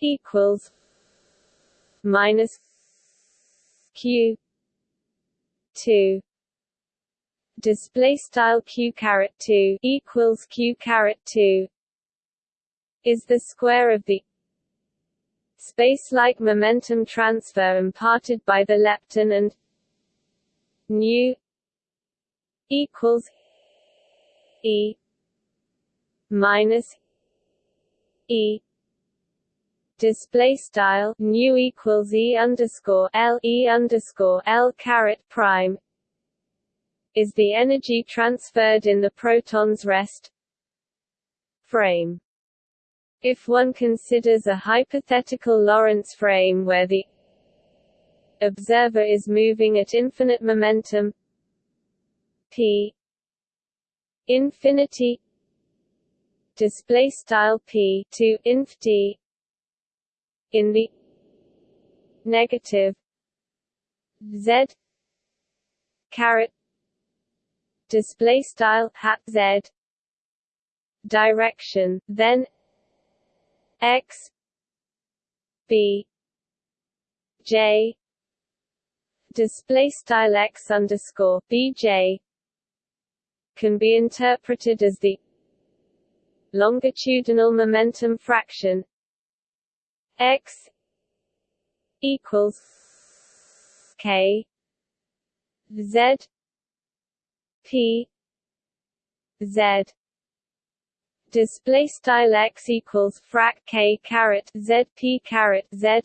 Speaker 1: equals minus Q two. Display style q caret 2 equals q caret 2 is the square of the space-like momentum transfer imparted by the lepton and nu equals e minus e display style nu equals e underscore l e underscore l caret prime is the energy transferred in the proton's rest frame. If one considers a hypothetical Lorentz frame where the observer is moving at infinite momentum p infinity display style p to inf t in the negative z caret display style hat z direction then x b j display style x underscore bj can be interpreted as the longitudinal momentum fraction x equals k z p z display style x equals frac k caret z p caret z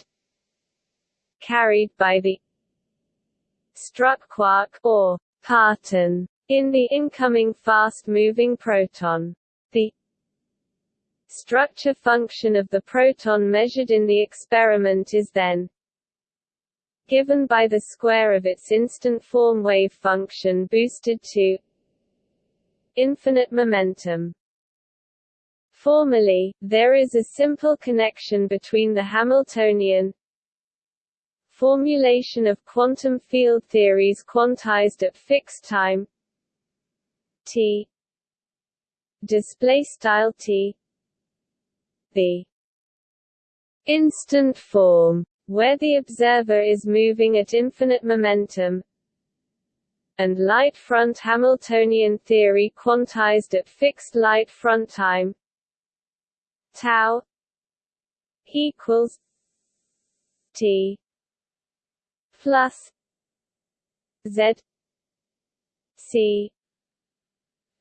Speaker 1: carried by the struck quark or parton in the incoming fast-moving proton. Structure function of the proton measured in the experiment is then given by the square of its instant form wave function boosted to infinite momentum. Formally, there is a simple connection between the Hamiltonian formulation of quantum field theories quantized at fixed time t t the instant form where the observer is moving at infinite momentum and light front Hamiltonian theory quantized at fixed light front time tau equals t plus z c.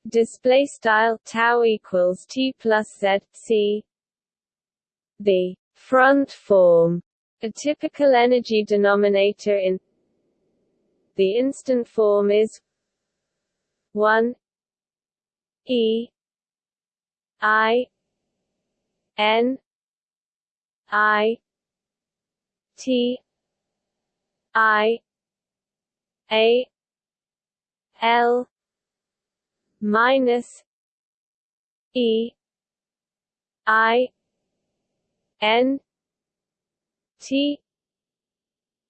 Speaker 1: Display style tau equals t plus z c the front form a typical energy denominator in the instant form is 1 e i n i t i a l minus e i n t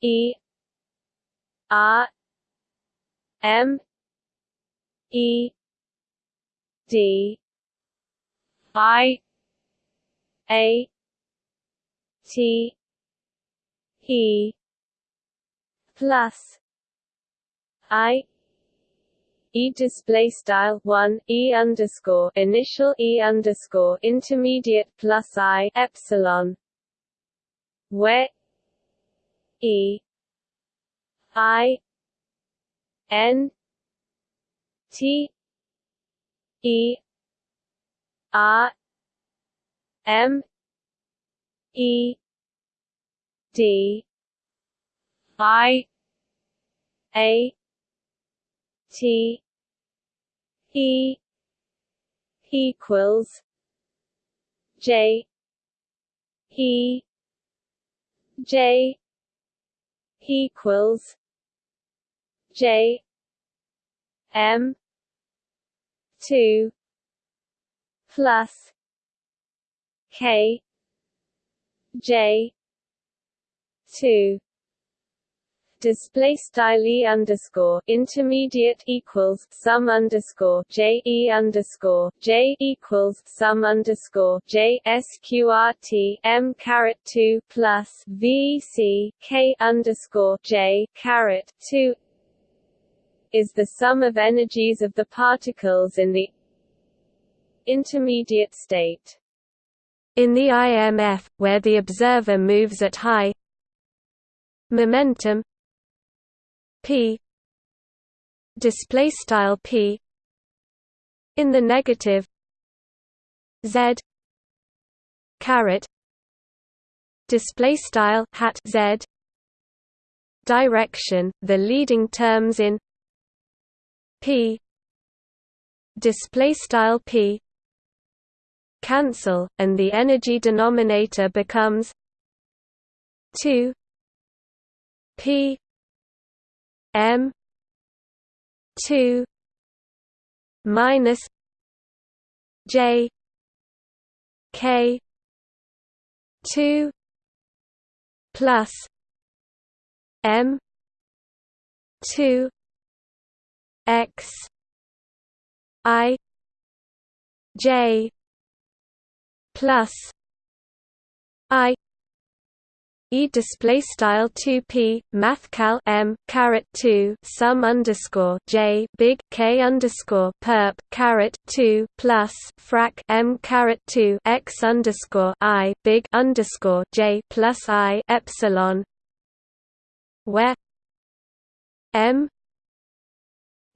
Speaker 1: e R M E D I A T E plus I E display style one E underscore initial E underscore intermediate plus I epsilon where E I N T E R M E D I A T E equals J E J equals J M two plus K J two display style e underscore intermediate equals sum underscore j e underscore j equals sum underscore j sqrt m caret two plus v c k underscore j caret two is the sum of energies of the particles in the intermediate state.
Speaker 2: In the IMF, where the observer moves at high momentum p. Display style p. In the negative z. Caret. Display style hat z. Direction the leading terms in p. Display style p. Cancel and the energy denominator becomes 2 p m 2 minus j k 2 plus m 2 x i j plus i E display style 2p mathcal m caret 2 sum underscore j big k underscore perp caret 2 plus frac m caret 2 x underscore i big underscore j plus i epsilon where m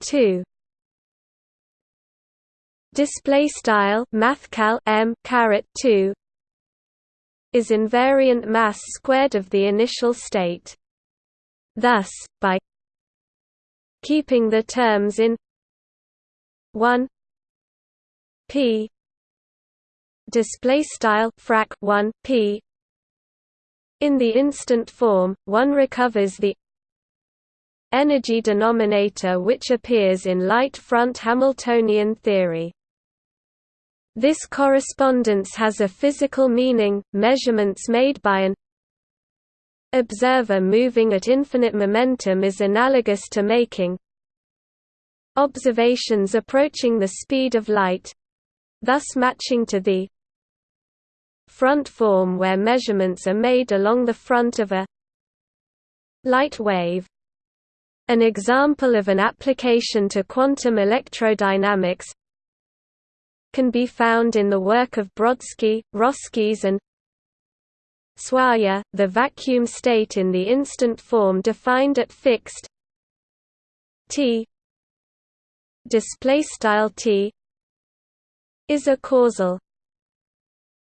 Speaker 2: 2 display style mathcal m caret 2 is invariant mass squared of the initial state thus by keeping the terms in 1 p display style frac 1 p in the instant form one recovers the energy denominator which appears in light front Hamiltonian theory. This correspondence has a physical meaning, measurements made by an observer moving at infinite momentum is analogous to making observations approaching the speed of light thus matching to the front form where measurements are made along the front of a light wave. An example of an application to quantum electrodynamics can be found in the work of Brodsky, Roskies and Suaya, the vacuum state in the instant form defined at fixed t display style t is a causal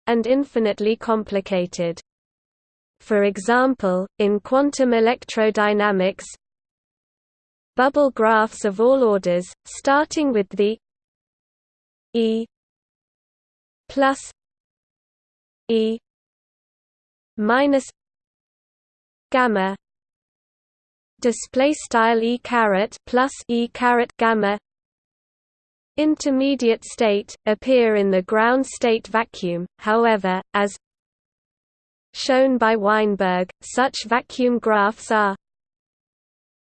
Speaker 2: and infinitely complicated. For example, in quantum electrodynamics, bubble graphs of all orders, starting with the E plus E minus gamma. Display style e caret plus e caret gamma. Intermediate state appear in the ground state vacuum however as shown by Weinberg such vacuum graphs are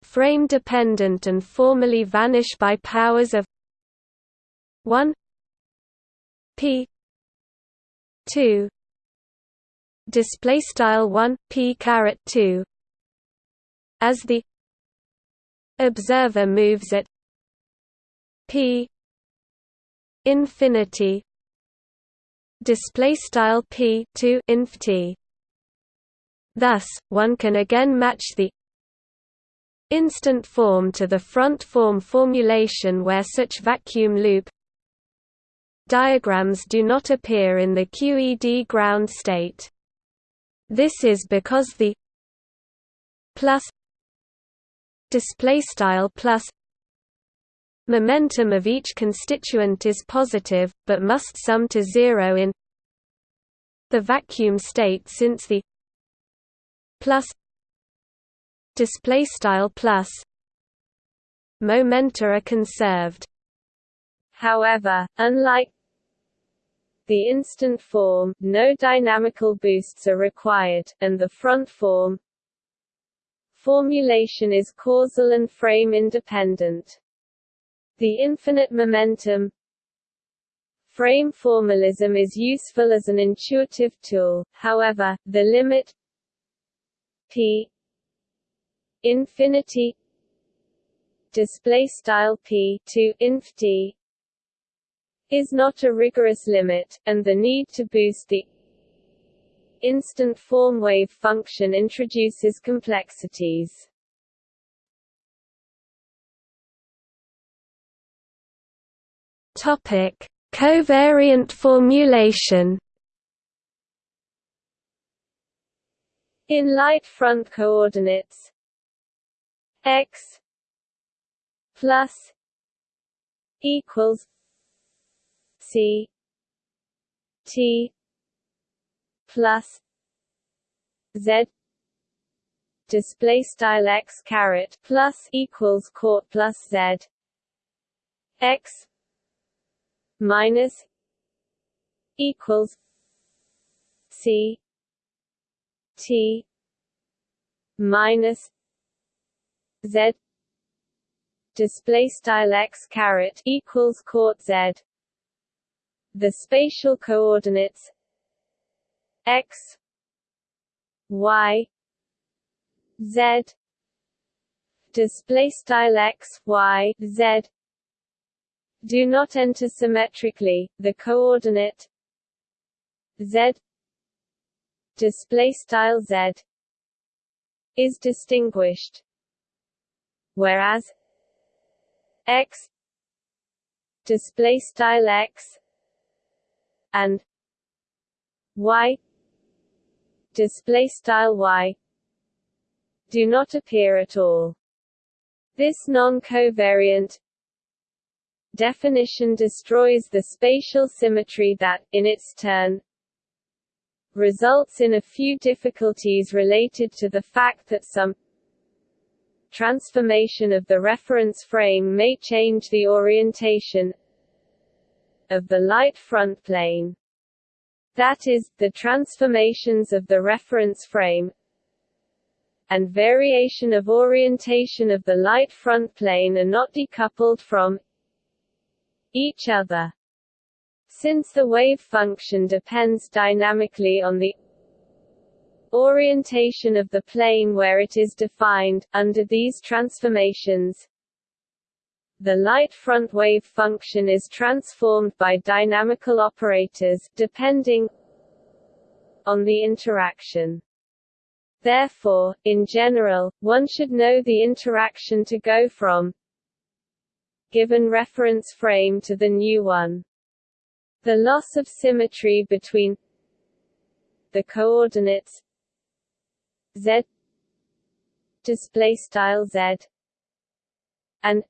Speaker 2: frame dependent and formally vanish by powers of 1 p. 2 display style 1 p caret 2 as the observer moves at p infinity. Display style p 2 inf t. Thus one can again match the instant form to the front form formulation where such vacuum loop diagrams do not appear in the QED ground state. This is because the plus display style plus momentum of each constituent is positive but must sum to zero in the vacuum state since the plus display style plus momenta are conserved.
Speaker 1: However unlike the instant form, no dynamical boosts are required, and the front form formulation is causal and frame independent. The infinite momentum frame formalism is useful as an intuitive tool, however, the limit p infinity display style p to inf t is not a rigorous limit, and the need to boost the instant form wave function introduces complexities.
Speaker 2: Topic: Covariant formulation.
Speaker 1: In light front coordinates x plus equals C T plus Z. Display style x caret plus equals court plus Z. X minus equals C T minus Z. Display style x caret equals court Z the spatial coordinates x y z display style x y z. Do not enter symmetrically. The coordinate z display style z is distinguished whereas x display style x and y display style y do not appear at all. This non-covariant definition destroys the spatial symmetry that, in its turn, results in a few difficulties related to the fact that some transformation of the reference frame may change the orientation of the light front plane. That is, the transformations of the reference frame and variation of orientation of the light front plane are not decoupled from each other. Since the wave function depends dynamically on the orientation of the plane where it is defined, under these transformations, the light front wave function is transformed by dynamical operators, depending on the interaction. Therefore, in general, one should know the interaction to go from given reference frame to the new one. The loss of symmetry between the coordinates z display style z and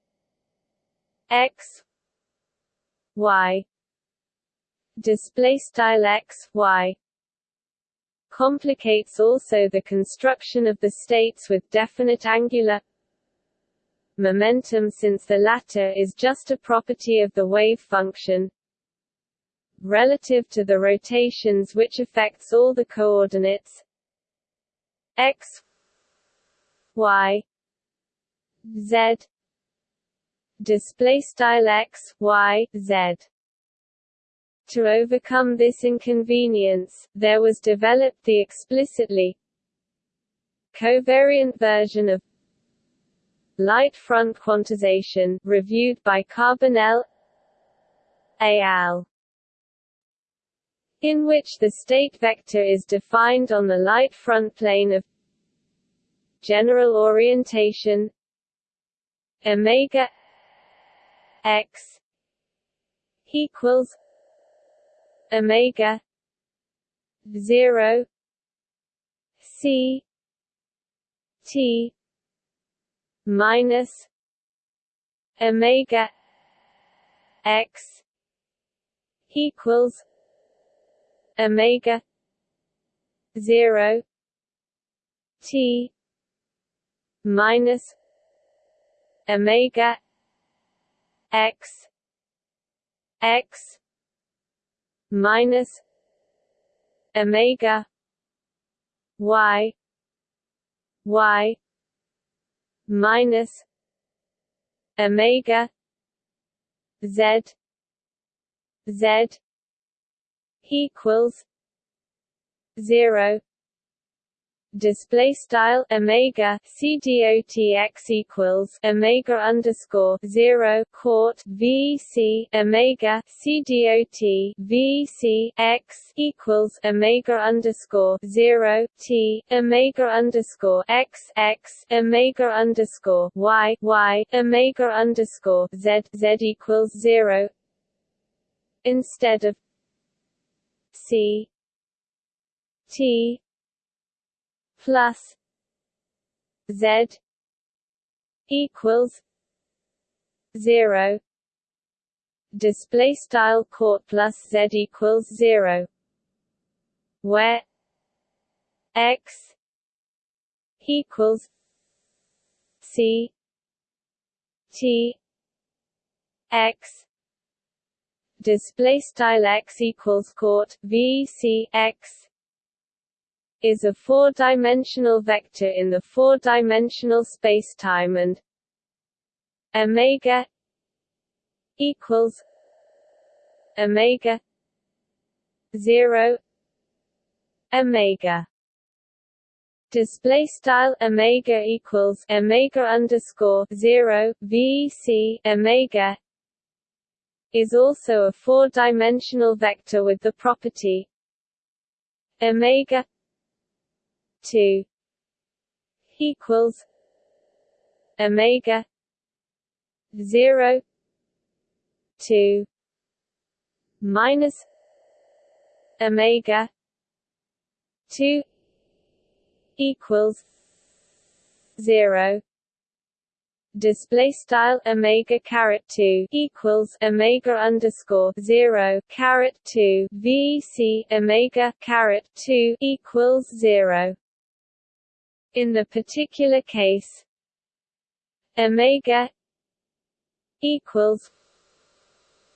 Speaker 1: x y. Display style x y. Complicates also the construction of the states with definite angular momentum since the latter is just a property of the wave function relative to the rotations which affects all the coordinates. X y z display style x y z. To overcome this inconvenience, there was developed the explicitly covariant version of light front quantization, reviewed by Carbonell al. in which the state vector is defined on the light front plane of general orientation omega x equals omega 0 c t minus omega x equals omega 0 t minus omega x x minus omega y y minus omega z z equals zero display style omega c dot x equals omega underscore zero court v c omega c dot v c x equals omega underscore zero t omega underscore x x omega underscore y y omega underscore z z equals zero instead of c t plus Z equals zero. Display style court plus Z equals zero. Where X equals C T X. Display style X equals court V C X is a four-dimensional vector in the four-dimensional spacetime and omega equals omega 0 omega. Display style omega equals omega underscore 0 vc omega is also a four-dimensional vector with the property omega two equals omega 0 2 minus omega two equals zero. Display style omega caret 2 equals omega underscore 0 caret 2 vc omega caret 2 equals 0 in the particular case omega equals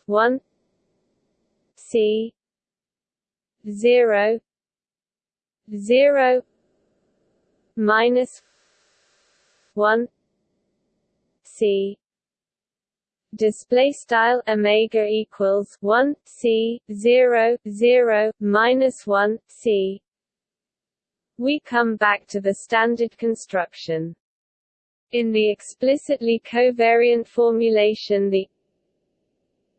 Speaker 1: 1 c 0 0 minus 1 c. Display style omega equals 1 c 0 0 minus 1 c we come back to the standard construction in the explicitly covariant formulation the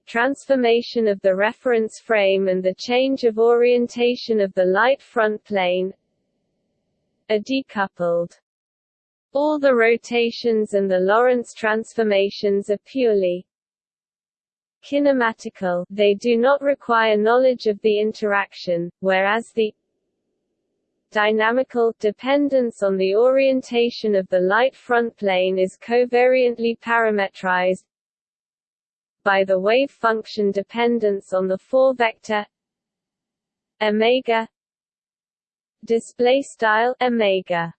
Speaker 1: transformation of the reference frame and the change of orientation of the light front plane are decoupled. All the rotations and the Lorentz transformations are purely kinematical they do not require knowledge of the interaction, whereas the dynamical dependence on the orientation of the light front plane is covariantly parametrized by the wave function dependence on the four vector omega display style omega.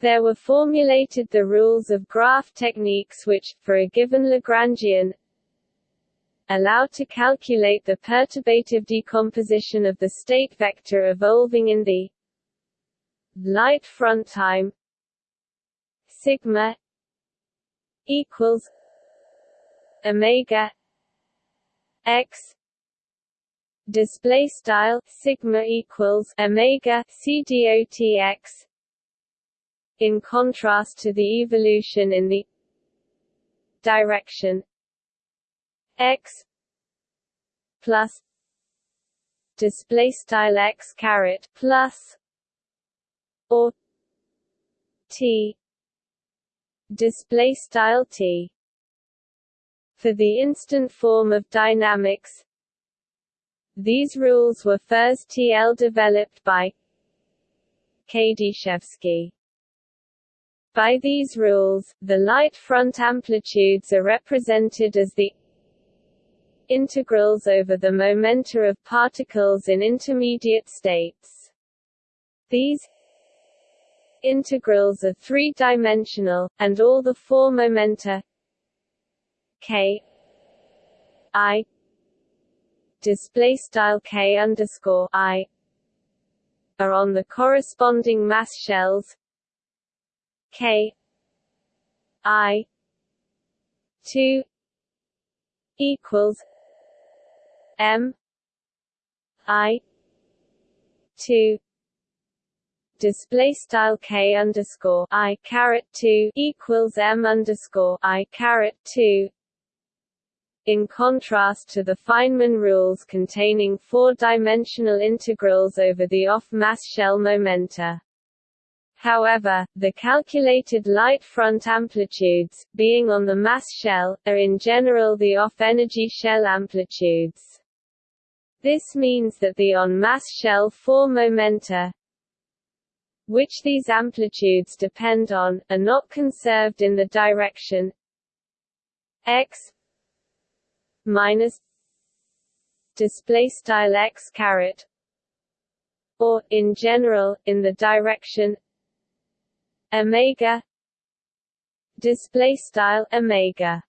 Speaker 1: There were formulated the rules of graph techniques which, for a given Lagrangian, allow to calculate the perturbative decomposition of the state vector evolving in the light front time sigma equals omega x display style sigma equals omega c dot x in contrast to the evolution in the direction x plus display style x caret plus or t display style t for the instant form of dynamics these rules were first TL developed by Kadyshevsky. By these rules, the light front amplitudes are represented as the integrals over the momenta of particles in intermediate states. These integrals are three-dimensional, and all the four momenta k i display style k underscore i are on the corresponding mass shells k i 2 equals M I two display style k underscore i caret two equals m underscore i caret two. In contrast to the Feynman rules containing four-dimensional integrals over the off-mass shell momenta. However, the calculated light front amplitudes, being on the mass shell, are in general the off-energy shell amplitudes. This means that the on-mass shell 4 momenta which these amplitudes depend on, are not conserved in the direction x minus display style x caret or in general in the direction omega display style omega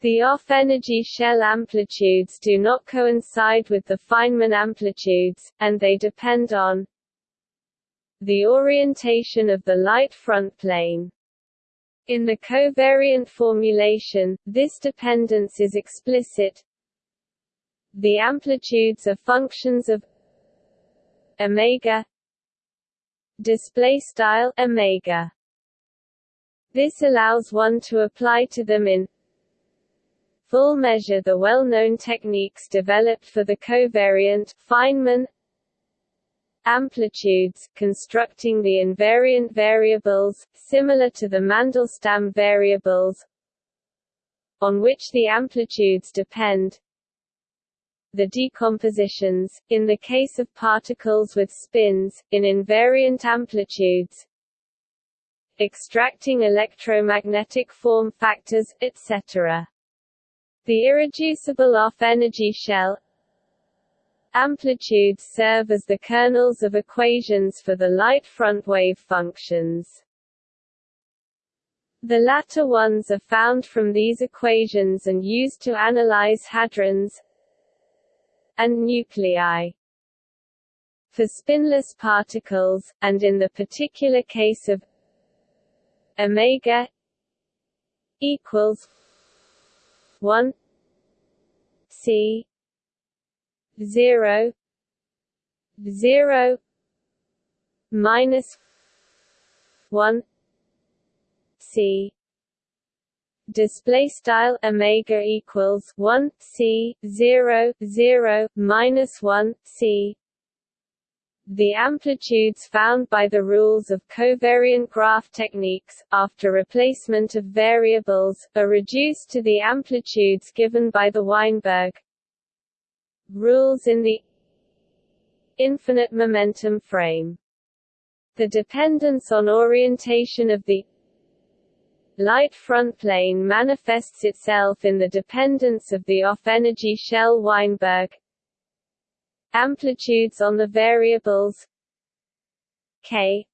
Speaker 1: the off-energy shell amplitudes do not coincide with the Feynman amplitudes, and they depend on the orientation of the light front plane. In the covariant formulation, this dependence is explicit. The amplitudes are functions of omega display style omega. This allows one to apply to them in full measure the well-known techniques developed for the covariant Feynman amplitudes, constructing the invariant variables, similar to the Mandelstam variables, on which the amplitudes depend. The decompositions, in the case of particles with spins, in invariant amplitudes, extracting electromagnetic form factors, etc. The irreducible off-energy shell amplitudes serve as the kernels of equations for the light front wave functions. The latter ones are found from these equations and used to analyze hadrons and nuclei. For spinless particles, and in the particular case of omega equals 1 c. 0 0 minus 1 c. Display style omega equals 1 c 0 0 minus 1 c the amplitudes found by the rules of covariant graph techniques, after replacement of variables, are reduced to the amplitudes given by the Weinberg rules in the infinite momentum frame. The dependence on orientation of the light front plane manifests itself in the dependence of the off-energy shell Weinberg amplitudes on the variables k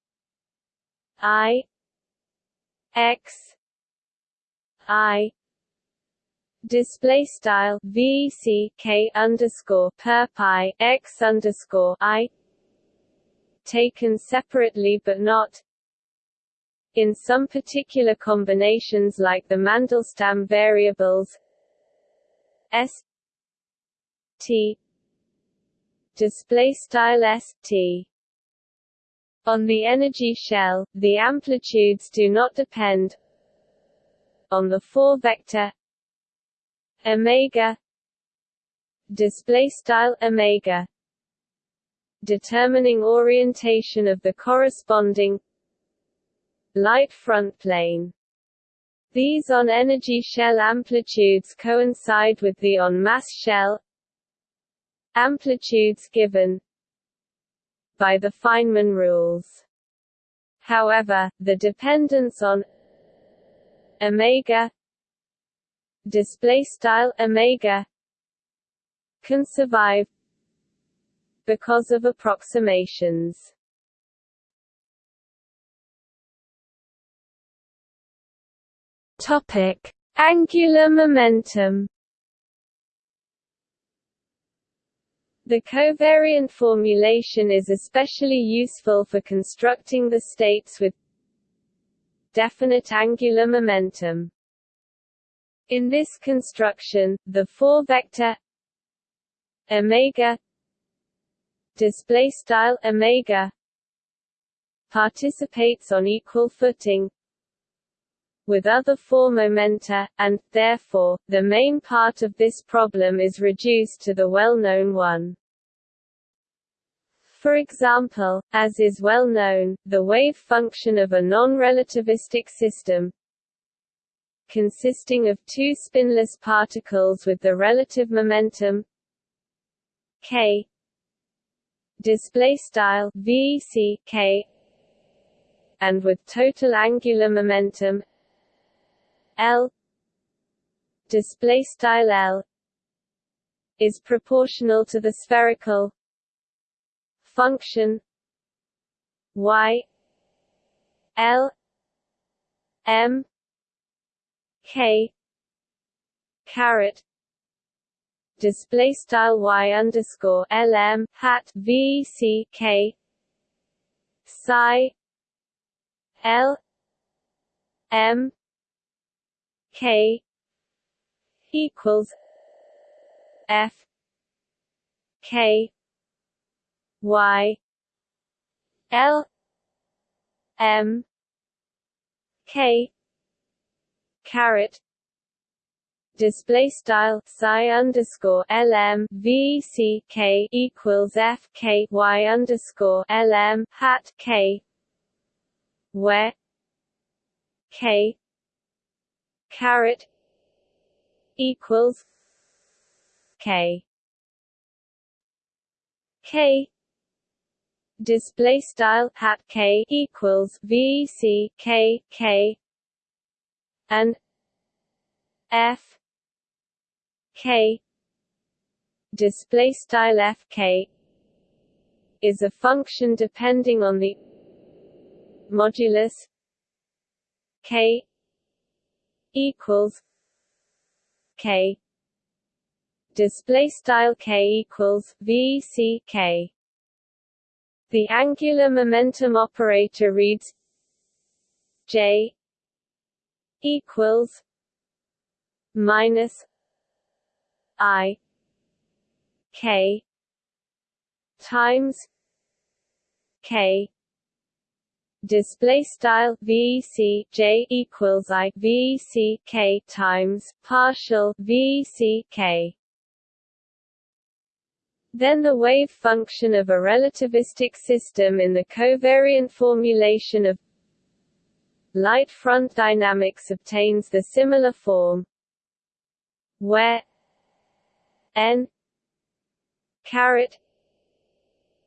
Speaker 1: i x i. Display style v c k underscore per pi x underscore i. Taken separately but not in some particular combinations like the Mandelstam variables s t display style st on the energy shell the amplitudes do not depend on the 4 vector omega display style omega determining orientation of the corresponding light front plane. These on-energy shell amplitudes coincide with the on-mass shell amplitudes given by the Feynman rules. However, the dependence on omega display style omega can survive because of approximations.
Speaker 2: Topic:
Speaker 1: Angular momentum The covariant formulation is especially useful for constructing the states with definite angular momentum. In this construction, the four-vector omega display style omega participates on equal footing with other four momenta, and, therefore, the main part of this problem is reduced to the well-known one. For example, as is well known, the wave function of a non-relativistic system consisting of two spinless particles with the relative momentum k display style k and with total angular momentum L. Display style L. is proportional to the spherical function y L M K caret. Display style y underscore lm hat v c k psi l m K equals F K Y L M K caret display style psi underscore lm v c k equals f k y underscore lm hat k where k caret equals K. K. Display style hat K equals V C K K. And F K. Display style F K is a function depending on the modulus K equals K display style k equals v c k. The angular momentum operator reads j equals minus i k times k display style VC J equals I K times partial VC K. Then the wave function of a relativistic system in the covariant formulation of light front dynamics obtains the similar form where n caret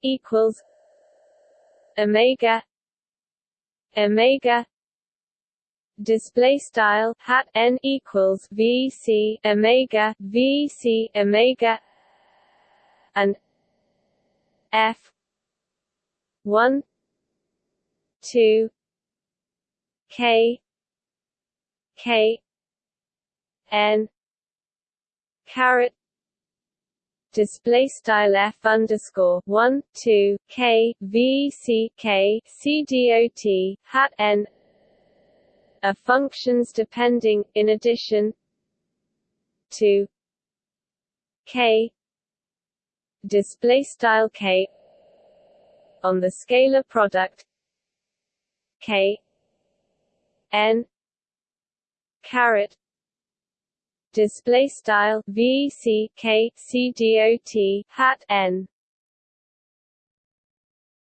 Speaker 1: equals omega omega display style hat n equals vc omega vc omega and f 1 2 k k n caret display style f underscore one two k v c k c dot hat n are functions depending, in addition to k display style k on the scalar product k n caret display style v c k c dot hat n.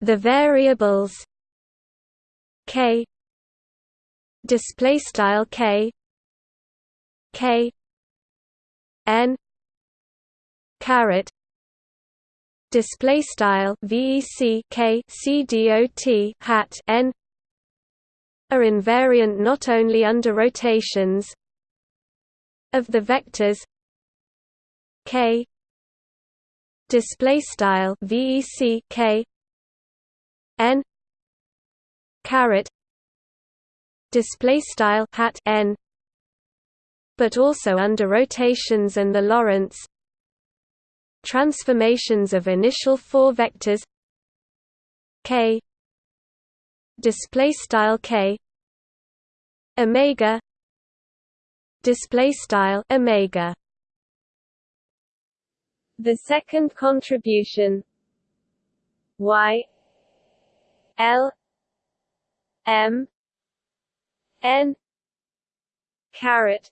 Speaker 2: The variables k display style k k n caret display style vec k c dot hat n are invariant not only under rotations of the vectors k display style vec k n caret display style hat n but also under rotations and the Lorentz transformations of initial four vectors k display style k omega display style omega.
Speaker 1: The second contribution y l m n caret.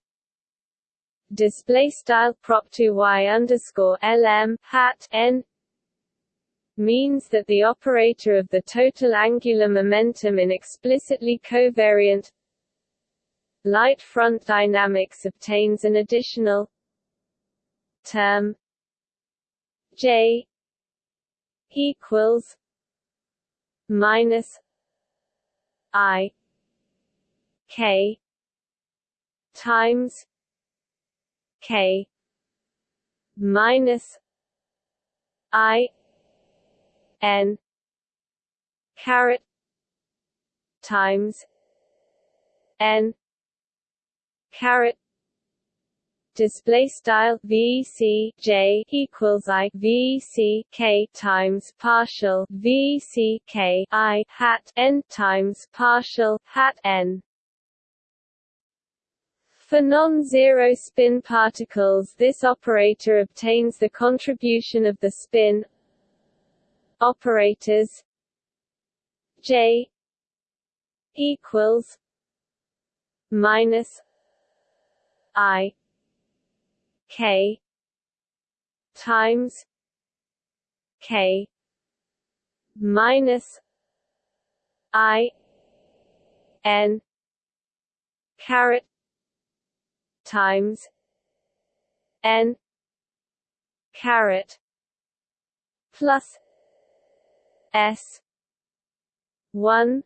Speaker 1: Display style prop to y underscore lm hat n means that the operator of the total angular momentum in explicitly covariant light front dynamics obtains an additional term J equals minus I K times K minus I N caret times N caret display style VC J equals I VC K times partial VC K I hat N times partial hat N. For non-zero spin particles this operator obtains the contribution of the spin operators J equals minus I K times K minus I N caret times N caret plus S one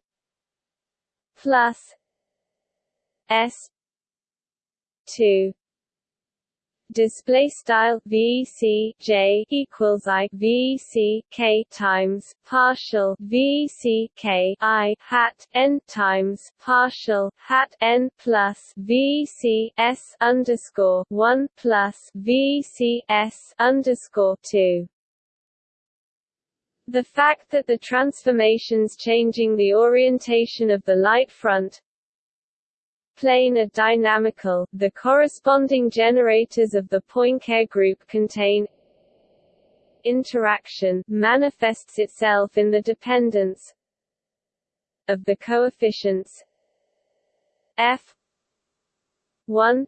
Speaker 1: plus S two display style VEC J equals I VEC K times partial VEC K I hat N times partial hat N plus VEC S underscore one plus VEC S underscore two. The fact that the transformations changing the orientation of the light front plane are dynamical, the corresponding generators of the Poincare group contain interaction manifests itself in the dependence of the coefficients f 1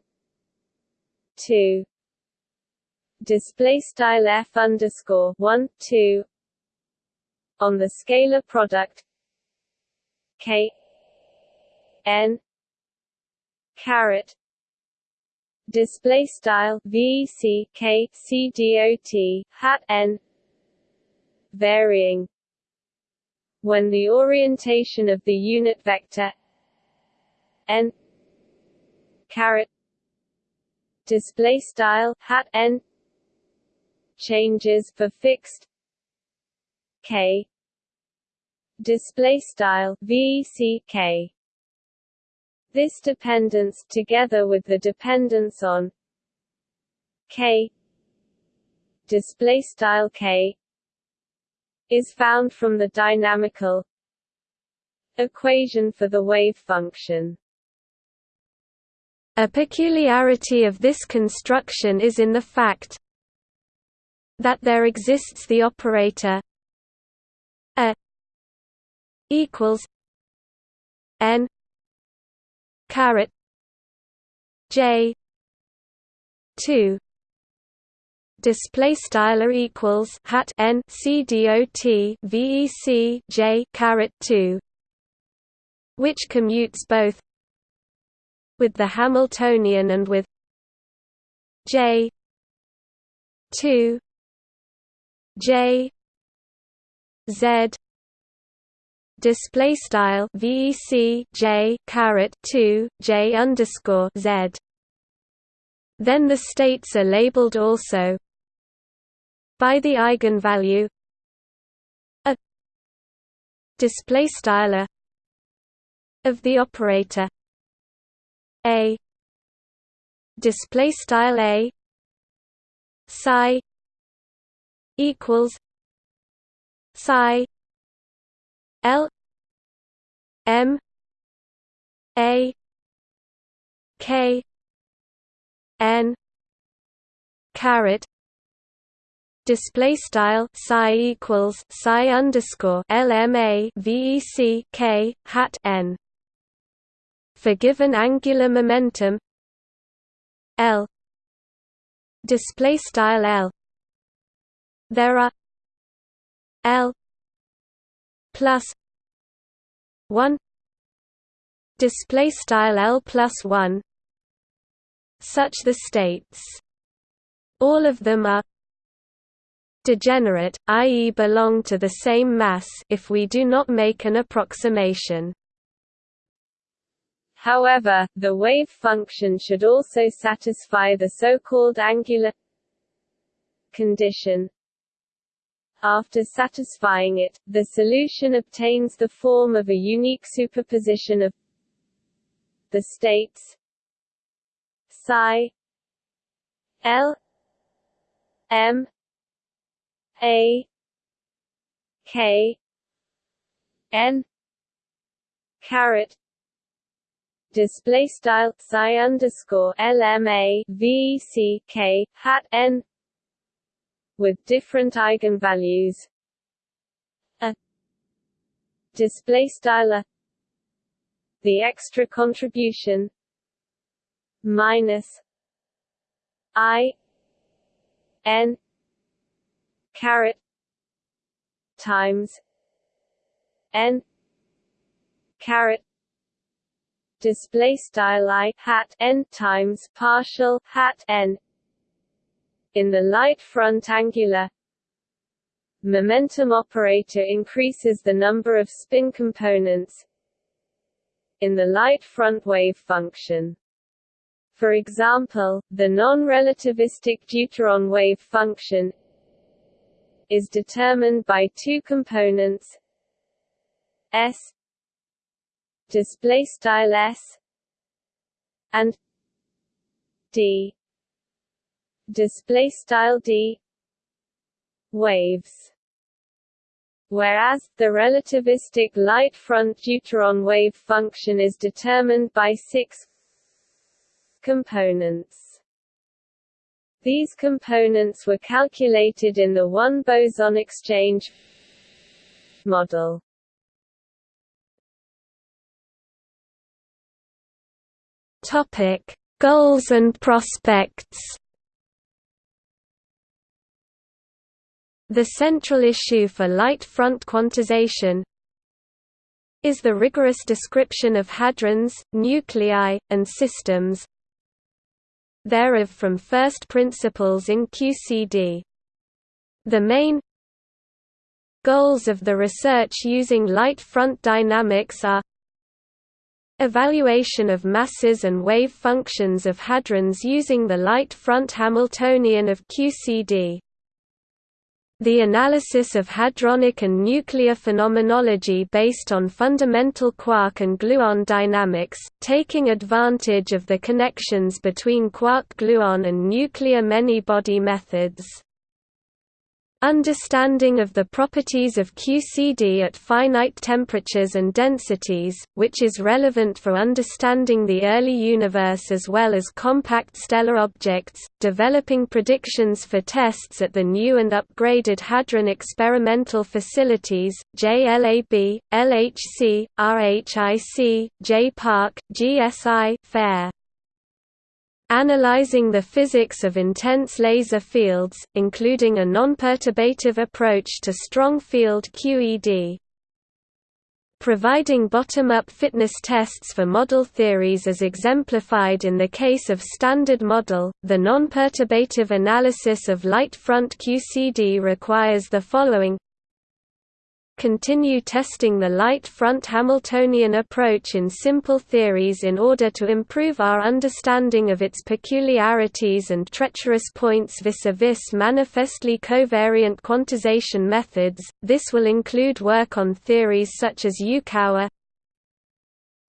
Speaker 1: 2 display style f underscore 1 2 on the scalar product k n caret display style VEC K C dot hat n varying. When the orientation of the unit vector n caret display style hat n changes for fixed k display style VEC K this dependence, together with the dependence on k display style k is found from the dynamical equation for the wave function.
Speaker 2: A peculiarity of this construction is in the fact that there exists the operator a equals n caret J two display style equals hat n c dot vec j caret 2 which commutes both with the hamiltonian and with j 2 j z display style VEC J caret 2 J underscore Z. Then the states are labeled also. By the eigenvalue. A. Display style of the operator. A. Display style a. Psi. Equals. Psi L M A K N caret display style psi equals psi underscore LMA VEC K hat N for given angular momentum L display style L there are L plus 1 display style L plus 1 such the states all of them are degenerate i.e. belong to the same mass if we do not make an approximation
Speaker 1: However, the wave function should also satisfy the so-called angular condition after satisfying it, the solution obtains the form of a unique superposition of the states psi L M A K N caret display style psi underscore LMA VEC hat N with different eigenvalues. A display style the extra contribution minus i n caret times n caret display style i hat n times partial hat n in the light front angular momentum operator increases the number of spin components in the light front wave function. For example, the non-relativistic deuteron wave function is determined by two components s display style s and d display style d waves whereas, the relativistic light front deuteron wave function is determined by six components. These components were calculated in the one-boson exchange model.
Speaker 2: Topic: Goals and prospects. The central issue for light front quantization is the rigorous description of hadrons, nuclei, and systems thereof from first principles in QCD. The main goals of the research using light front dynamics are Evaluation of masses and wave functions of hadrons using the light front Hamiltonian of QCD. The analysis of hadronic and nuclear phenomenology based on fundamental quark and gluon dynamics, taking advantage of the connections between quark-gluon and nuclear many-body methods. Understanding of the properties of QCD at finite temperatures and densities, which is relevant for understanding the early universe as well as compact stellar objects, developing predictions for tests at the new and upgraded Hadron experimental facilities, JLAB, LHC, RHIC, JParc, GSI, FAIR analyzing the physics of intense laser fields, including a non-perturbative approach to strong field QED. Providing bottom-up fitness tests for model theories as exemplified in the case of Standard Model, the non-perturbative analysis of light front QCD requires the following continue testing the light front Hamiltonian approach in simple theories in order to improve our understanding of its peculiarities and treacherous points vis-a-vis -vis manifestly covariant quantization methods. This will include work on theories such as Yukawa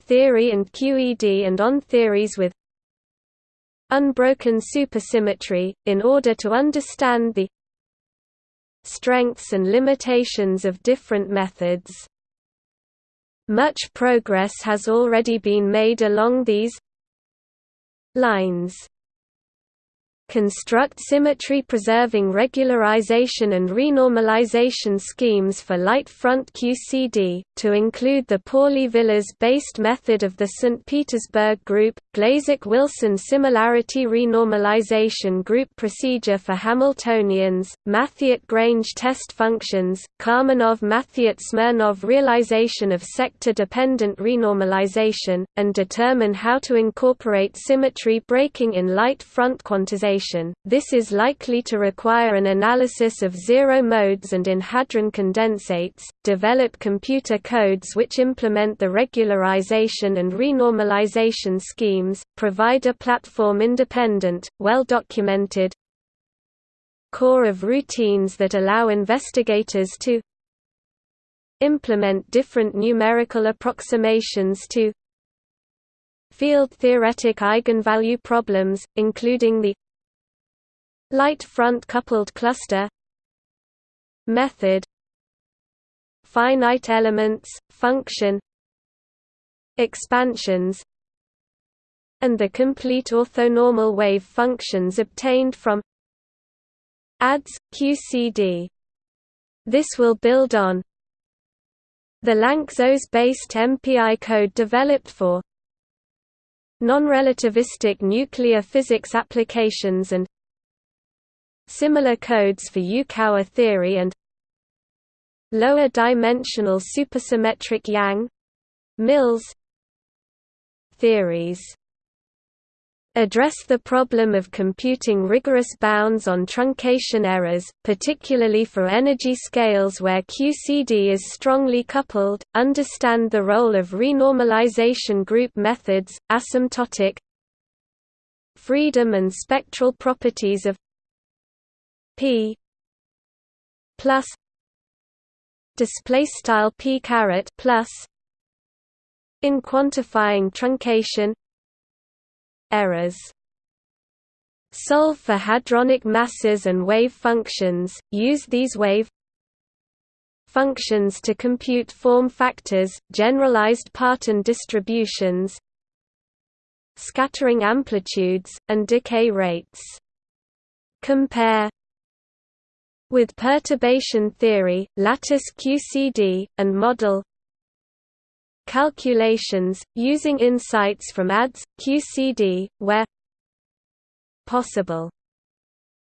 Speaker 2: theory and QED and on theories with unbroken supersymmetry, in order to understand the strengths and limitations of different methods. Much progress has already been made along these lines construct symmetry-preserving regularization and renormalization schemes for light front QCD, to include the Pauli-Villars-based method of the St. Petersburg group, Glazek-Wilson similarity renormalization group procedure for Hamiltonians, Mathiot-Grange test functions, Karmanov-Mathiot-Smirnov realization of sector-dependent renormalization, and determine how to incorporate symmetry breaking in light front quantization this is likely to require an analysis of zero modes and in hadron condensates, develop computer codes which implement the regularization and renormalization schemes, provide a platform-independent, well-documented core of routines that allow investigators to implement different numerical approximations to field-theoretic eigenvalue problems, including the Light front coupled cluster Method Finite elements, function Expansions and the complete orthonormal wave functions obtained from ADS, QCD. This will build on the Lanczos-based MPI code developed for non-relativistic nuclear physics applications and Similar codes for Yukawa theory and lower dimensional supersymmetric Yang Mills theories address the problem of computing rigorous bounds on truncation errors, particularly for energy scales where QCD is strongly coupled, understand the role of renormalization group methods, asymptotic freedom and spectral properties of p plus display style p caret plus in quantifying truncation errors. Solve for hadronic masses and wave functions. Use these wave functions to compute form factors generalized Parton distributions scattering amplitudes and decay rates. Compare with perturbation theory, lattice QCD, and model calculations, using insights from ADS, QCD, where possible.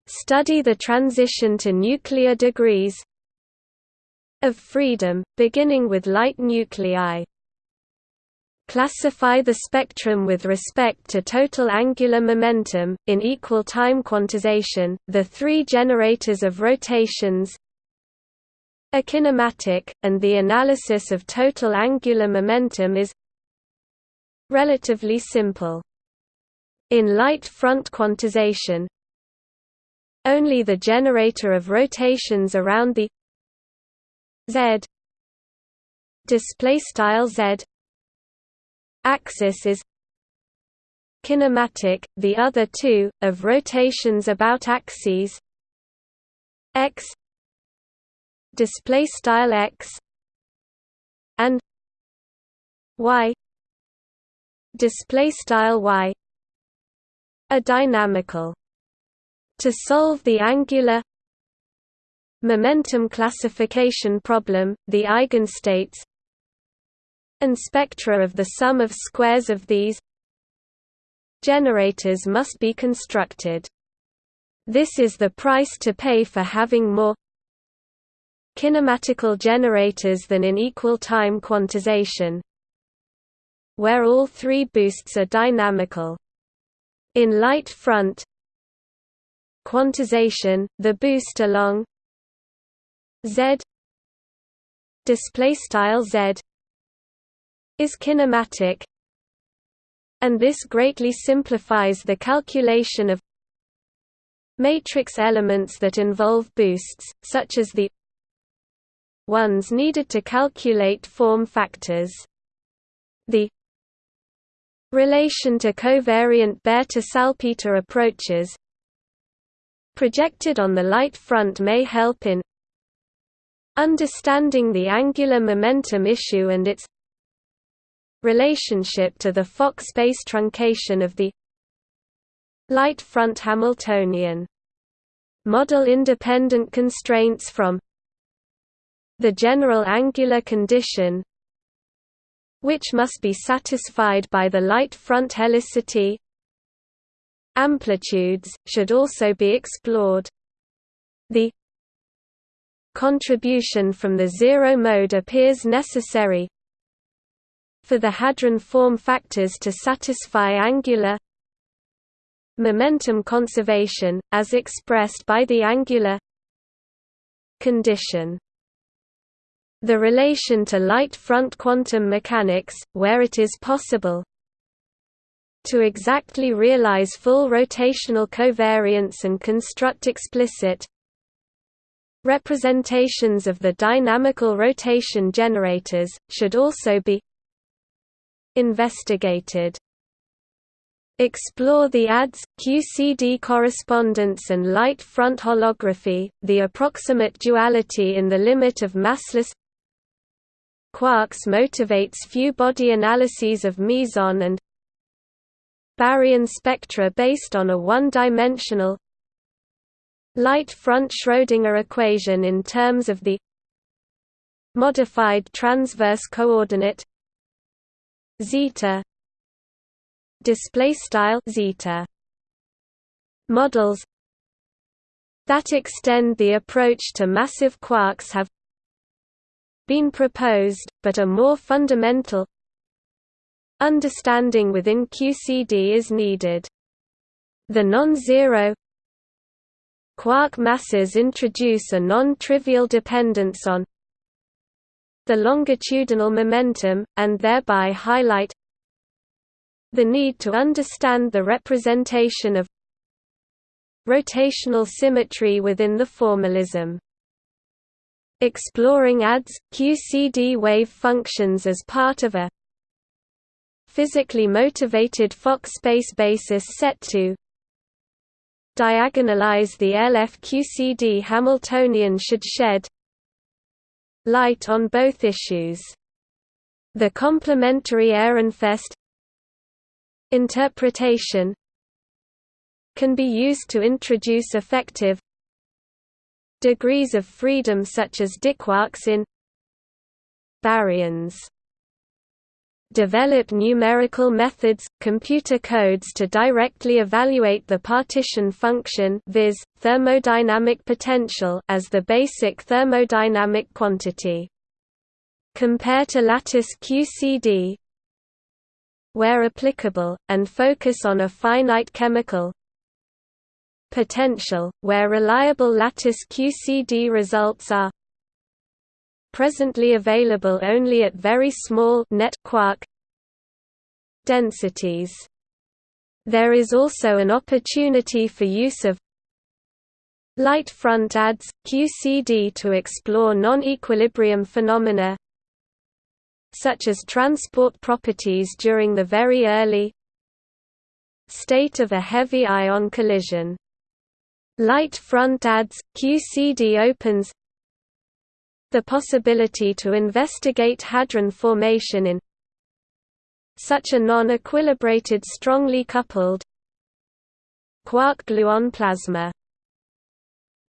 Speaker 2: Study the transition to nuclear degrees of freedom, beginning with light nuclei. Classify the spectrum with respect to total angular momentum, in equal time quantization, the three generators of rotations a kinematic, and the analysis of total angular momentum is relatively simple. In light front quantization, only the generator of rotations around the z display style z axis is kinematic, the other two, of rotations about axes x display style x and y display style y are dynamical. To solve the angular momentum classification problem the eigenstates and spectra of the sum of squares of these generators must be constructed. This is the price to pay for having more kinematical generators than in equal time quantization, where all three boosts are dynamical. In light front quantization, the boost along z display style z is kinematic and this greatly simplifies the calculation of matrix elements that involve boosts, such as the ones needed to calculate form factors. The relation to covariant Bethe-Salpeter approaches projected on the light front may help in understanding the angular momentum issue and its relationship to the Fock space truncation of the light front Hamiltonian. Model independent constraints from the general angular condition which must be satisfied by the light front helicity amplitudes, should also be explored. The contribution from the zero mode appears necessary for the hadron form factors to satisfy angular momentum conservation, as expressed by the angular condition. The relation to light front quantum mechanics, where it is possible to exactly realize full rotational covariance and construct explicit representations of the dynamical rotation generators, should also be investigated. Explore the ADS, QCD correspondence and light front holography, the approximate duality in the limit of massless quarks motivates few body analyses of meson and baryon spectra based on a one-dimensional light front Schrödinger equation in terms of the modified transverse coordinate zeta display style zeta models that extend the approach to massive quarks have been proposed, but a more fundamental understanding within QCD is needed. The non-zero quark masses introduce a non-trivial dependence on the longitudinal momentum, and thereby highlight The need to understand the representation of rotational symmetry within the formalism. Exploring ADS, QCD wave functions as part of a physically motivated Fock space basis set to diagonalize the LF-QCD Hamiltonian should shed light on both issues. The complementary Ehrenfest interpretation can be used to introduce effective degrees of freedom such as Diquarks in baryons develop numerical methods, computer codes to directly evaluate the partition function viz. thermodynamic potential as the basic thermodynamic quantity. Compare to lattice QCD where applicable, and focus on a finite chemical potential, where reliable lattice QCD results are presently available only at very small net quark densities. There is also an opportunity for use of light front ADS, QCD to explore non-equilibrium phenomena such as transport properties during the very early state of a heavy ion collision. Light front ADS, QCD opens the possibility to investigate hadron formation in such a non-equilibrated strongly coupled quark-gluon plasma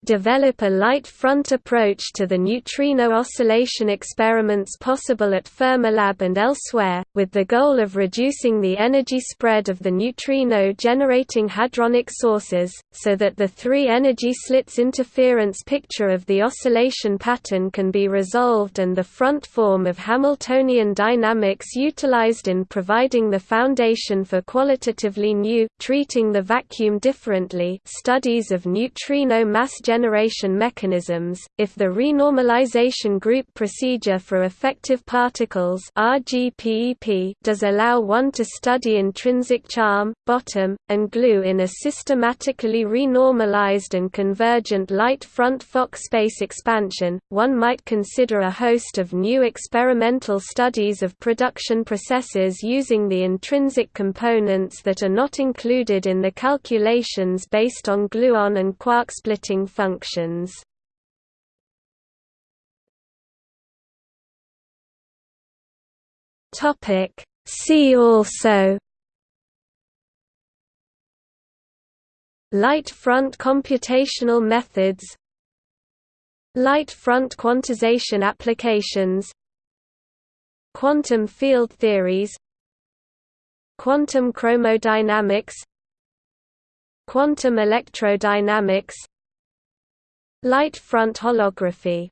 Speaker 2: develop a light front approach to the neutrino oscillation experiments possible at Fermilab and elsewhere, with the goal of reducing the energy spread of the neutrino-generating hadronic sources, so that the three-energy slits interference picture of the oscillation pattern can be resolved and the front form of Hamiltonian dynamics utilized in providing the foundation for qualitatively new, treating the vacuum differently studies of neutrino mass mechanisms, if the renormalization group procedure for effective particles does allow one to study intrinsic charm, bottom, and glue in a systematically renormalized and convergent light front Fock space expansion, one might consider a host of new experimental studies of production processes using the intrinsic components that are not included in the calculations based on gluon and quark splitting functions. Topic. See also. Light front computational methods. Light front quantization applications. Quantum field theories. Quantum chromodynamics. Quantum electrodynamics Light front holography